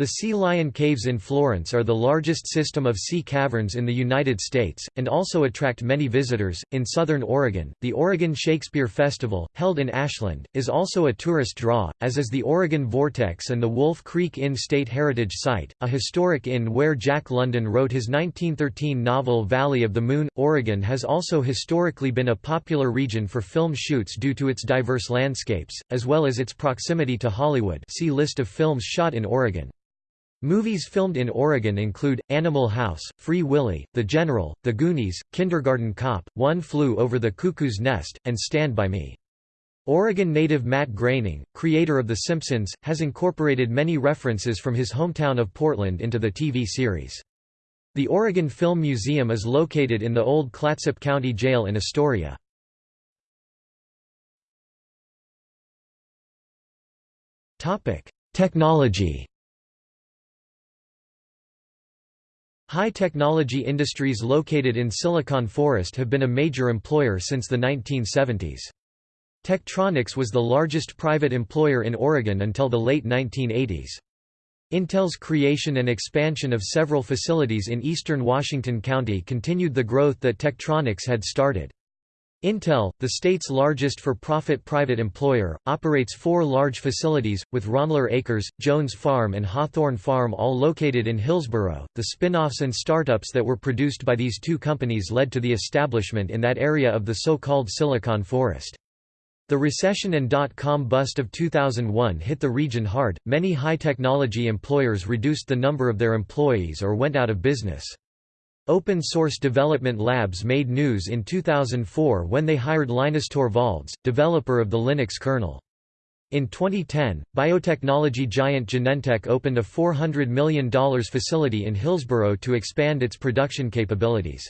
The Sea Lion Caves in Florence are the largest system of sea caverns in the United States, and also attract many visitors. In southern Oregon, the Oregon Shakespeare Festival, held in Ashland, is also a tourist draw, as is the Oregon Vortex and the Wolf Creek Inn State Heritage Site, a historic inn where Jack London wrote his 1913 novel Valley of the Moon. Oregon has also historically been a popular region for film shoots due to its diverse landscapes, as well as its proximity to Hollywood. See list of films shot in Oregon. Movies filmed in Oregon include, Animal House, Free Willy, The General, The Goonies, Kindergarten Cop, One Flew Over the Cuckoo's Nest, and Stand By Me. Oregon native Matt Groening, creator of The Simpsons, has incorporated many references from his hometown of Portland into the TV series. The Oregon Film Museum is located in the old Clatsop County Jail in Astoria. Technology High-technology industries located in Silicon Forest have been a major employer since the 1970s. Tektronix was the largest private employer in Oregon until the late 1980s. Intel's creation and expansion of several facilities in eastern Washington County continued the growth that Tektronix had started. Intel, the state's largest for-profit private employer, operates four large facilities, with Ronler Acres, Jones Farm and Hawthorn Farm all located in Hillsboro. The spin-offs and startups that were produced by these two companies led to the establishment in that area of the so-called Silicon Forest. The recession and dot-com bust of 2001 hit the region hard, many high-technology employers reduced the number of their employees or went out of business. Open Source Development Labs made news in 2004 when they hired Linus Torvalds, developer of the Linux kernel. In 2010, biotechnology giant Genentech opened a $400 million facility in Hillsboro to expand its production capabilities.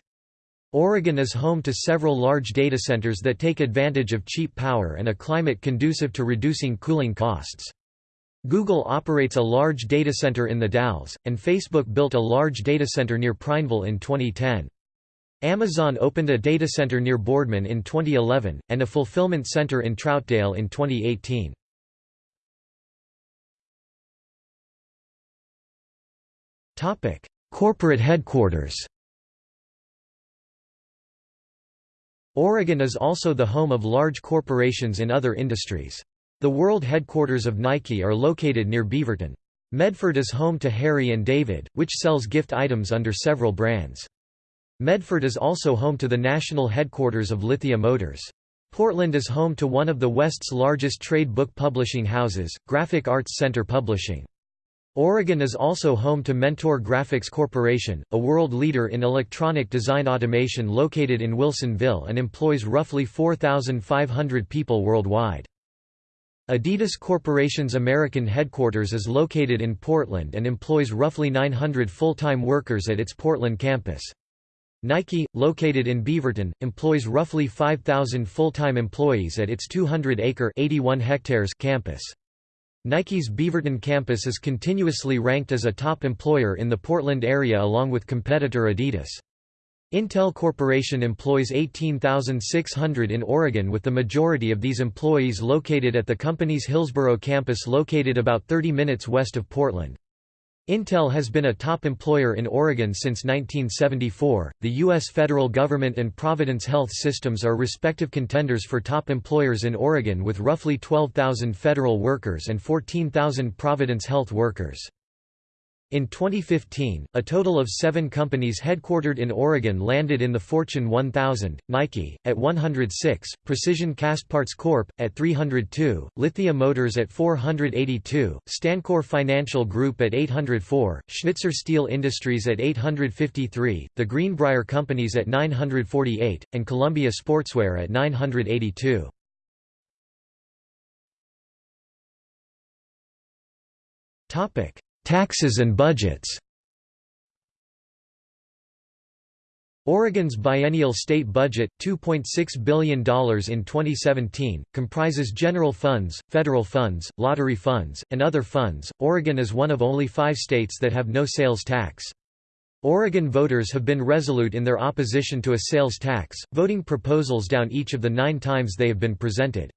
Oregon is home to several large data centers that take advantage of cheap power and a climate conducive to reducing cooling costs. Google operates a large data center in the Dalles, and Facebook built a large data center near Prineville in 2010. Amazon opened a data center near Boardman in 2011, and a fulfillment center in Troutdale in 2018. Topic: Corporate headquarters Oregon is also the home of large corporations in other industries. The world headquarters of Nike are located near Beaverton. Medford is home to Harry & David, which sells gift items under several brands. Medford is also home to the national headquarters of Lithia Motors. Portland is home to one of the West's largest trade book publishing houses, Graphic Arts Center Publishing. Oregon is also home to Mentor Graphics Corporation, a world leader in electronic design automation located in Wilsonville and employs roughly 4,500 people worldwide. Adidas Corporation's American headquarters is located in Portland and employs roughly 900 full-time workers at its Portland campus. Nike, located in Beaverton, employs roughly 5,000 full-time employees at its 200-acre campus. Nike's Beaverton campus is continuously ranked as a top employer in the Portland area along with competitor Adidas. Intel Corporation employs 18,600 in Oregon with the majority of these employees located at the company's Hillsboro campus located about 30 minutes west of Portland. Intel has been a top employer in Oregon since 1974. The U.S. federal government and Providence Health Systems are respective contenders for top employers in Oregon with roughly 12,000 federal workers and 14,000 Providence Health workers. In 2015, a total of seven companies headquartered in Oregon landed in the Fortune 1000, Nike, at 106, Precision Castparts Corp., at 302, Lithia Motors at 482, StanCorp Financial Group at 804, Schnitzer Steel Industries at 853, The Greenbrier Companies at 948, and Columbia Sportswear at 982. Topic Taxes and budgets Oregon's biennial state budget, $2.6 billion in 2017, comprises general funds, federal funds, lottery funds, and other funds. Oregon is one of only five states that have no sales tax. Oregon voters have been resolute in their opposition to a sales tax, voting proposals down each of the nine times they have been presented.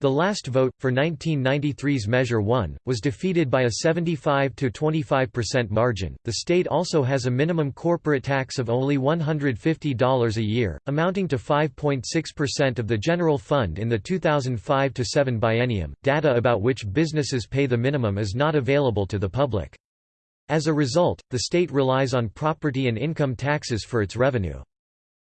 The last vote, for 1993's Measure 1, was defeated by a 75 to 25% margin. The state also has a minimum corporate tax of only $150 a year, amounting to 5.6% of the general fund in the 2005 7 biennium. Data about which businesses pay the minimum is not available to the public. As a result, the state relies on property and income taxes for its revenue.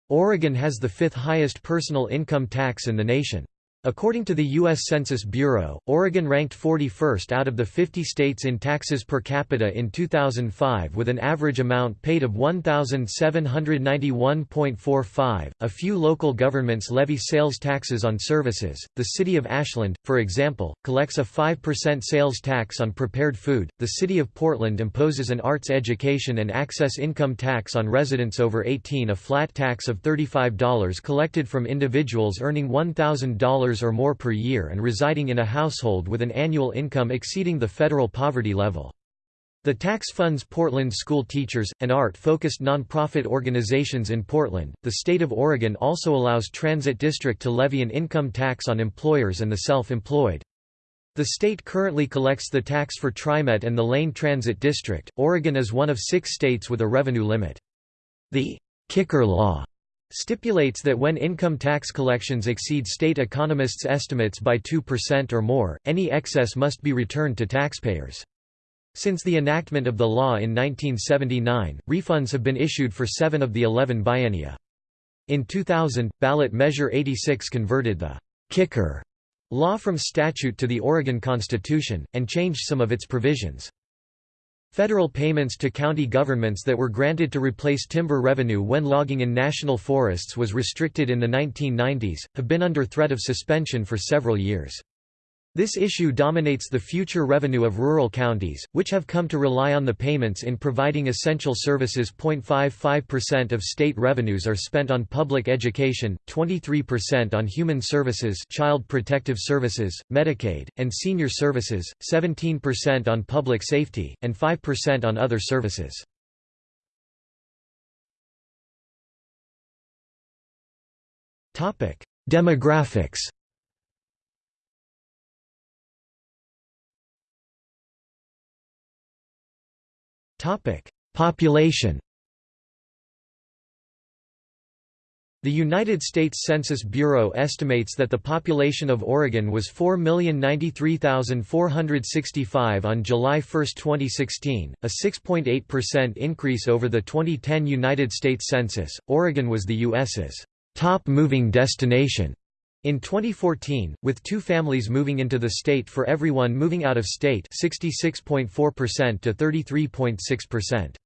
Oregon has the fifth highest personal income tax in the nation. According to the U.S. Census Bureau, Oregon ranked 41st out of the 50 states in taxes per capita in 2005 with an average amount paid of $1,791.45. A few local governments levy sales taxes on services. The city of Ashland, for example, collects a 5% sales tax on prepared food. The city of Portland imposes an arts education and access income tax on residents over 18, a flat tax of $35 collected from individuals earning $1,000 or more per year and residing in a household with an annual income exceeding the federal poverty level. The tax funds Portland school teachers, and art-focused nonprofit organizations in Portland. The state of Oregon also allows Transit District to levy an income tax on employers and the self-employed. The state currently collects the tax for TriMet and the Lane Transit District. Oregon is one of six states with a revenue limit. The kicker law stipulates that when income tax collections exceed state economists' estimates by 2% or more, any excess must be returned to taxpayers. Since the enactment of the law in 1979, refunds have been issued for seven of the 11 biennia. In 2000, ballot measure 86 converted the «kicker» law from statute to the Oregon Constitution, and changed some of its provisions. Federal payments to county governments that were granted to replace timber revenue when logging in national forests was restricted in the 1990s, have been under threat of suspension for several years. This issue dominates the future revenue of rural counties, which have come to rely on the payments in providing essential services. 0.55% of state revenues are spent on public education, 23% on human services, child protective services, Medicaid, and senior services, 17% on public safety, and 5% on other services. Topic: Demographics Population The United States Census Bureau estimates that the population of Oregon was 4,093,465 on July 1, 2016, a 6.8% increase over the 2010 United States Census. Oregon was the U.S.'s top moving destination in 2014, with two families moving into the state for everyone moving out of state 66.4% to 33.6%.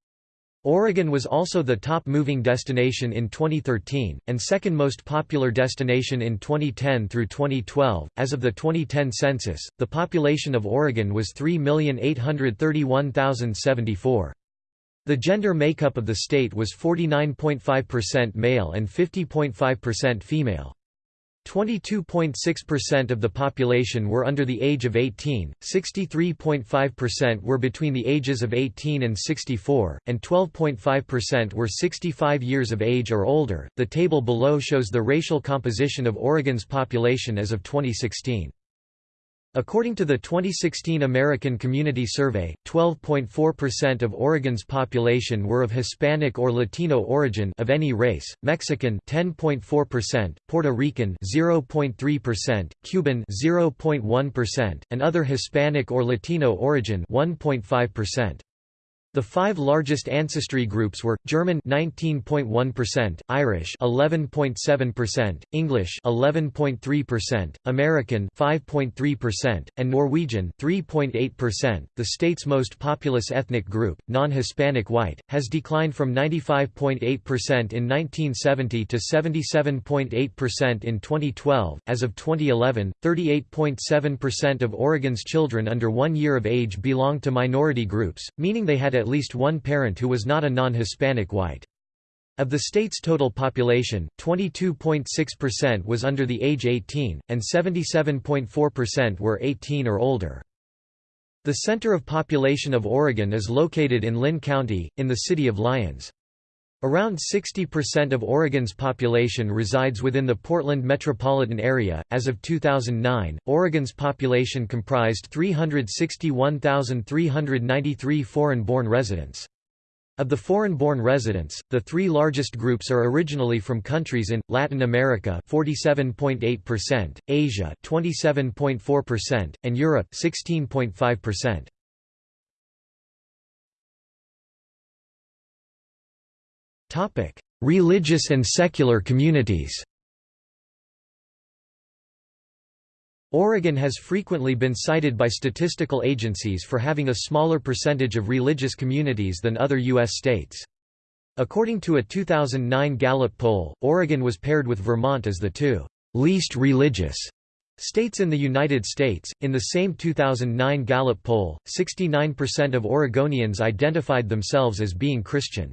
Oregon was also the top moving destination in 2013, and second most popular destination in 2010 through 2012. As of the 2010 census, the population of Oregon was 3,831,074. The gender makeup of the state was 49.5% male and 50.5% female. 22.6% of the population were under the age of 18, 63.5% were between the ages of 18 and 64, and 12.5% were 65 years of age or older. The table below shows the racial composition of Oregon's population as of 2016. According to the 2016 American Community Survey, 12.4% of Oregon's population were of Hispanic or Latino origin of any race, Mexican 10.4%, Puerto Rican 0.3%, Cuban 0.1%, and other Hispanic or Latino origin 1.5%. The five largest ancestry groups were German 19.1%, Irish 11.7%, English 11.3%, American 5.3%, and Norwegian 3.8%. The state's most populous ethnic group, non-Hispanic white, has declined from 95.8% in 1970 to 77.8% in 2012. As of 2011, 38.7% of Oregon's children under 1 year of age belong to minority groups, meaning they had at at least one parent who was not a non-Hispanic white. Of the state's total population, 22.6% was under the age 18, and 77.4% were 18 or older. The center of population of Oregon is located in Linn County, in the city of Lyons. Around 60% of Oregon's population resides within the Portland metropolitan area. As of 2009, Oregon's population comprised 361,393 foreign born residents. Of the foreign-born residents, the three largest groups are originally from countries in Latin America 47.8%, Asia 27.4%, and Europe 16.5%. Religious and secular communities Oregon has frequently been cited by statistical agencies for having a smaller percentage of religious communities than other U.S. states. According to a 2009 Gallup poll, Oregon was paired with Vermont as the two least religious states in the United States. In the same 2009 Gallup poll, 69% of Oregonians identified themselves as being Christian.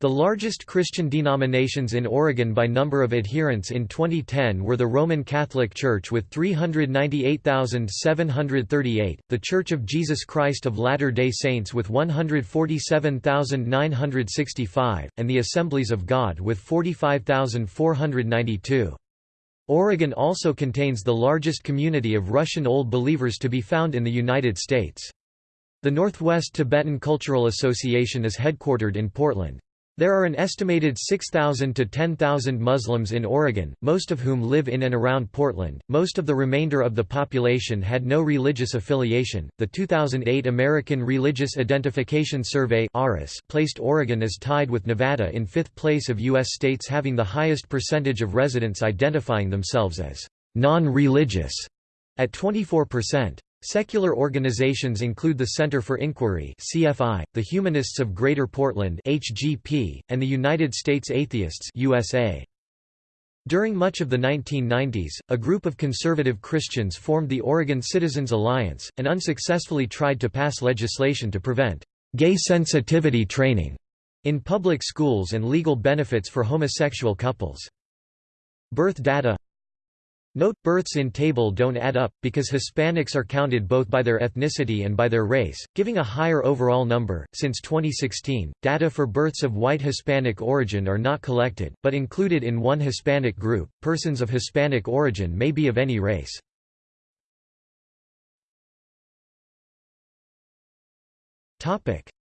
The largest Christian denominations in Oregon by number of adherents in 2010 were the Roman Catholic Church with 398,738, the Church of Jesus Christ of Latter-day Saints with 147,965, and the Assemblies of God with 45,492. Oregon also contains the largest community of Russian Old Believers to be found in the United States. The Northwest Tibetan Cultural Association is headquartered in Portland. There are an estimated 6,000 to 10,000 Muslims in Oregon, most of whom live in and around Portland. Most of the remainder of the population had no religious affiliation. The 2008 American Religious Identification Survey placed Oregon as tied with Nevada in fifth place of U.S. states having the highest percentage of residents identifying themselves as non religious, at 24%. Secular organizations include the Center for Inquiry (CFI), the Humanists of Greater Portland (HGP), and the United States Atheists (USA). During much of the 1990s, a group of conservative Christians formed the Oregon Citizens Alliance, and unsuccessfully tried to pass legislation to prevent gay sensitivity training in public schools and legal benefits for homosexual couples. Birth data Note, births in table don't add up, because Hispanics are counted both by their ethnicity and by their race, giving a higher overall number. Since 2016, data for births of white Hispanic origin are not collected, but included in one Hispanic group. Persons of Hispanic origin may be of any race.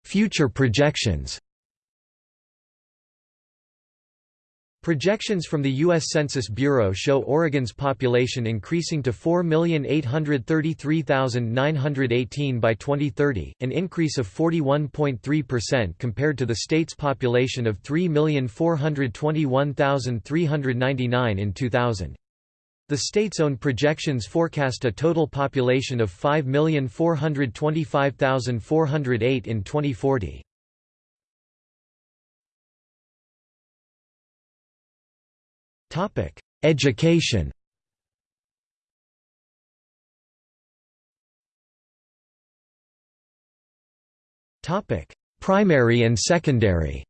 Future projections Projections from the U.S. Census Bureau show Oregon's population increasing to 4,833,918 by 2030, an increase of 41.3% compared to the state's population of 3,421,399 in 2000. The state's own projections forecast a total population of 5,425,408 in 2040. Topic: Education. Topic: Primary and secondary.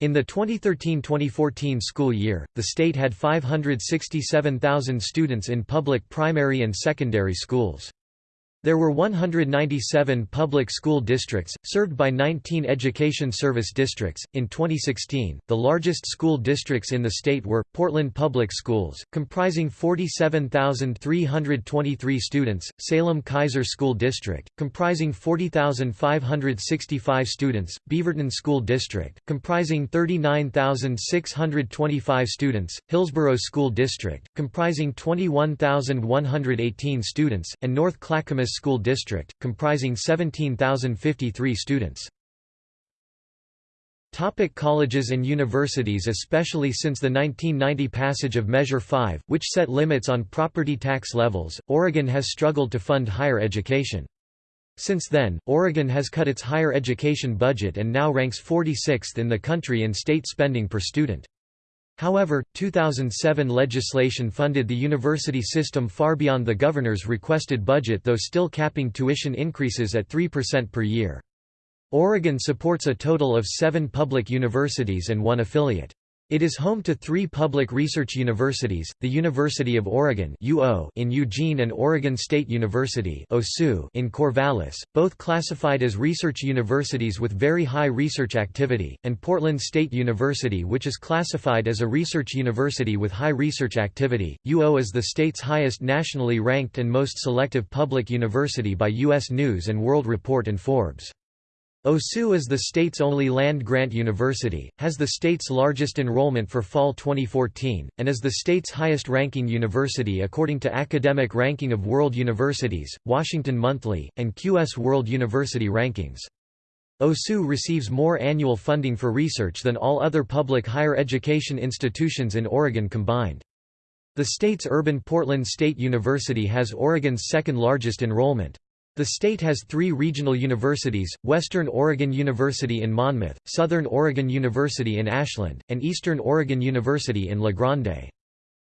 In the 2013–2014 school year, the state had 567,000 students in public primary and secondary schools. There were 197 public school districts, served by 19 education service districts. In 2016, the largest school districts in the state were Portland Public Schools, comprising 47,323 students, Salem Keizer School District, comprising 40,565 students, Beaverton School District, comprising 39,625 students, Hillsboro School District, comprising 21,118 students, and North Clackamas School District, comprising 17,053 students. Topic colleges and universities Especially since the 1990 passage of Measure 5, which set limits on property tax levels, Oregon has struggled to fund higher education. Since then, Oregon has cut its higher education budget and now ranks 46th in the country in state spending per student. However, 2007 legislation funded the university system far beyond the governor's requested budget though still capping tuition increases at 3% per year. Oregon supports a total of seven public universities and one affiliate. It is home to three public research universities, the University of Oregon in Eugene and Oregon State University in Corvallis, both classified as research universities with very high research activity, and Portland State University which is classified as a research university with high research activity. UO is the state's highest nationally ranked and most selective public university by U.S. News & World Report and Forbes. OSU is the state's only land-grant university, has the state's largest enrollment for fall 2014, and is the state's highest-ranking university according to Academic Ranking of World Universities, Washington Monthly, and QS World University Rankings. OSU receives more annual funding for research than all other public higher education institutions in Oregon combined. The state's urban Portland State University has Oregon's second largest enrollment. The state has three regional universities, Western Oregon University in Monmouth, Southern Oregon University in Ashland, and Eastern Oregon University in La Grande.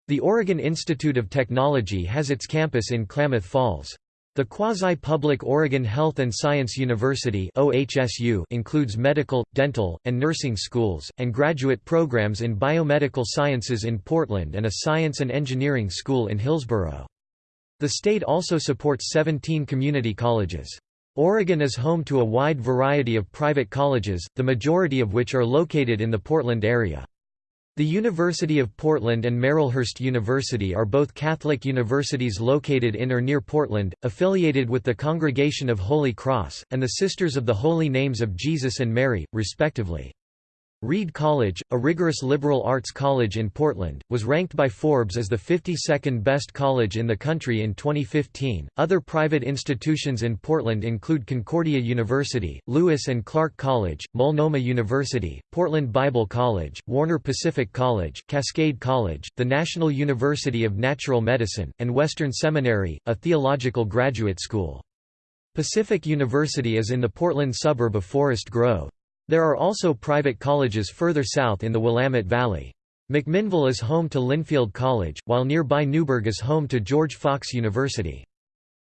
The Oregon Institute of Technology has its campus in Klamath Falls. The quasi-public Oregon Health and Science University includes medical, dental, and nursing schools, and graduate programs in biomedical sciences in Portland and a science and engineering school in Hillsboro. The state also supports 17 community colleges. Oregon is home to a wide variety of private colleges, the majority of which are located in the Portland area. The University of Portland and Marylhurst University are both Catholic universities located in or near Portland, affiliated with the Congregation of Holy Cross, and the Sisters of the Holy Names of Jesus and Mary, respectively. Reed College, a rigorous liberal arts college in Portland, was ranked by Forbes as the 52nd best college in the country in 2015. Other private institutions in Portland include Concordia University, Lewis and Clark College, Multnomah University, Portland Bible College, Warner Pacific College, Cascade College, the National University of Natural Medicine, and Western Seminary, a theological graduate school. Pacific University is in the Portland suburb of Forest Grove. There are also private colleges further south in the Willamette Valley. McMinnville is home to Linfield College, while nearby Newberg is home to George Fox University.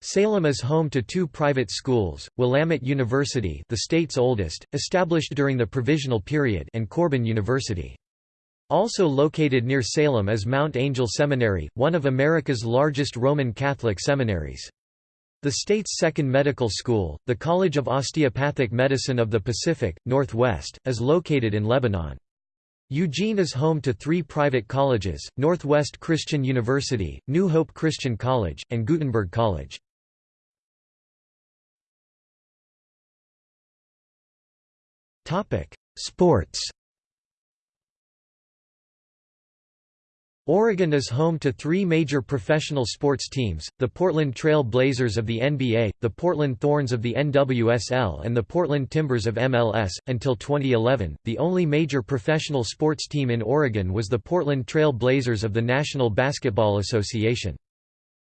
Salem is home to two private schools, Willamette University the state's oldest, established during the Provisional Period and Corban University. Also located near Salem is Mount Angel Seminary, one of America's largest Roman Catholic seminaries. The state's second medical school, the College of Osteopathic Medicine of the Pacific, Northwest, is located in Lebanon. Eugene is home to three private colleges, Northwest Christian University, New Hope Christian College, and Gutenberg College. Sports Oregon is home to three major professional sports teams, the Portland Trail Blazers of the NBA, the Portland Thorns of the NWSL and the Portland Timbers of MLS. Until 2011, the only major professional sports team in Oregon was the Portland Trail Blazers of the National Basketball Association.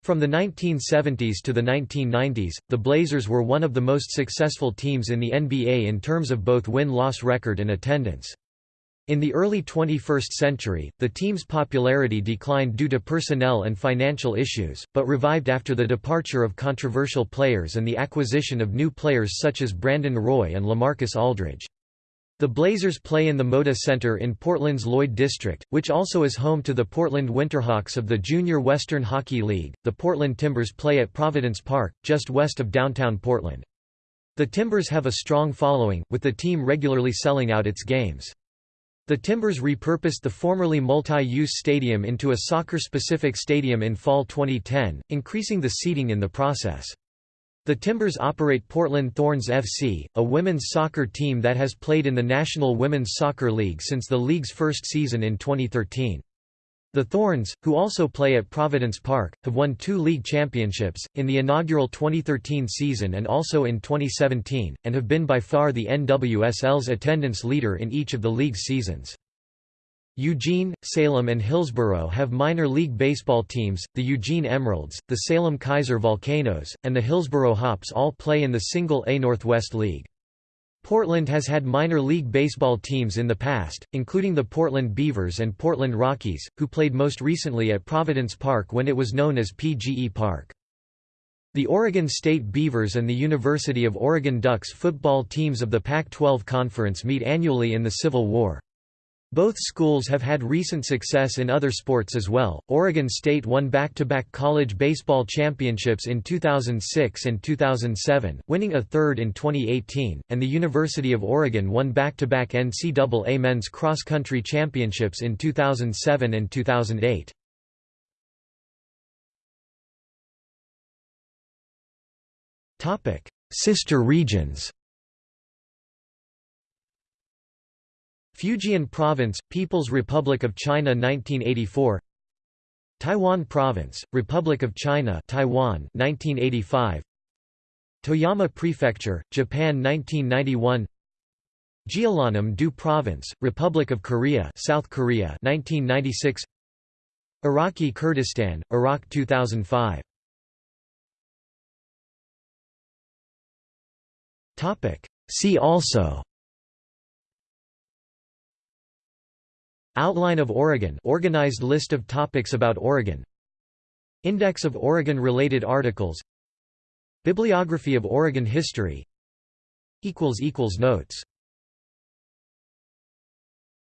From the 1970s to the 1990s, the Blazers were one of the most successful teams in the NBA in terms of both win-loss record and attendance. In the early 21st century, the team's popularity declined due to personnel and financial issues, but revived after the departure of controversial players and the acquisition of new players such as Brandon Roy and LaMarcus Aldridge. The Blazers play in the Moda Center in Portland's Lloyd District, which also is home to the Portland Winterhawks of the Junior Western Hockey League. The Portland Timbers play at Providence Park, just west of downtown Portland. The Timbers have a strong following, with the team regularly selling out its games. The Timbers repurposed the formerly multi-use stadium into a soccer-specific stadium in fall 2010, increasing the seating in the process. The Timbers operate Portland Thorns FC, a women's soccer team that has played in the National Women's Soccer League since the league's first season in 2013. The Thorns, who also play at Providence Park, have won two league championships, in the inaugural 2013 season and also in 2017, and have been by far the NWSL's attendance leader in each of the league's seasons. Eugene, Salem and Hillsboro have minor league baseball teams, the Eugene Emeralds, the Salem Keizer Volcanoes, and the Hillsboro Hops all play in the Single A Northwest League. Portland has had minor league baseball teams in the past, including the Portland Beavers and Portland Rockies, who played most recently at Providence Park when it was known as PGE Park. The Oregon State Beavers and the University of Oregon Ducks football teams of the Pac-12 Conference meet annually in the Civil War. Both schools have had recent success in other sports as well. Oregon State won back-to-back -back college baseball championships in 2006 and 2007, winning a third in 2018, and the University of Oregon won back-to-back -back NCAA men's cross-country championships in 2007 and 2008. Topic: Sister regions. Fujian Province, People's Republic of China 1984 Taiwan Province, Republic of China Taiwan 1985 Toyama Prefecture, Japan 1991 Jeollanam-do Province, Republic of Korea South Korea 1996 Iraqi Kurdistan, Iraq 2005 See also Outline of Oregon organized list of topics about Oregon. Index of Oregon-related articles. Bibliography of Oregon history. Notes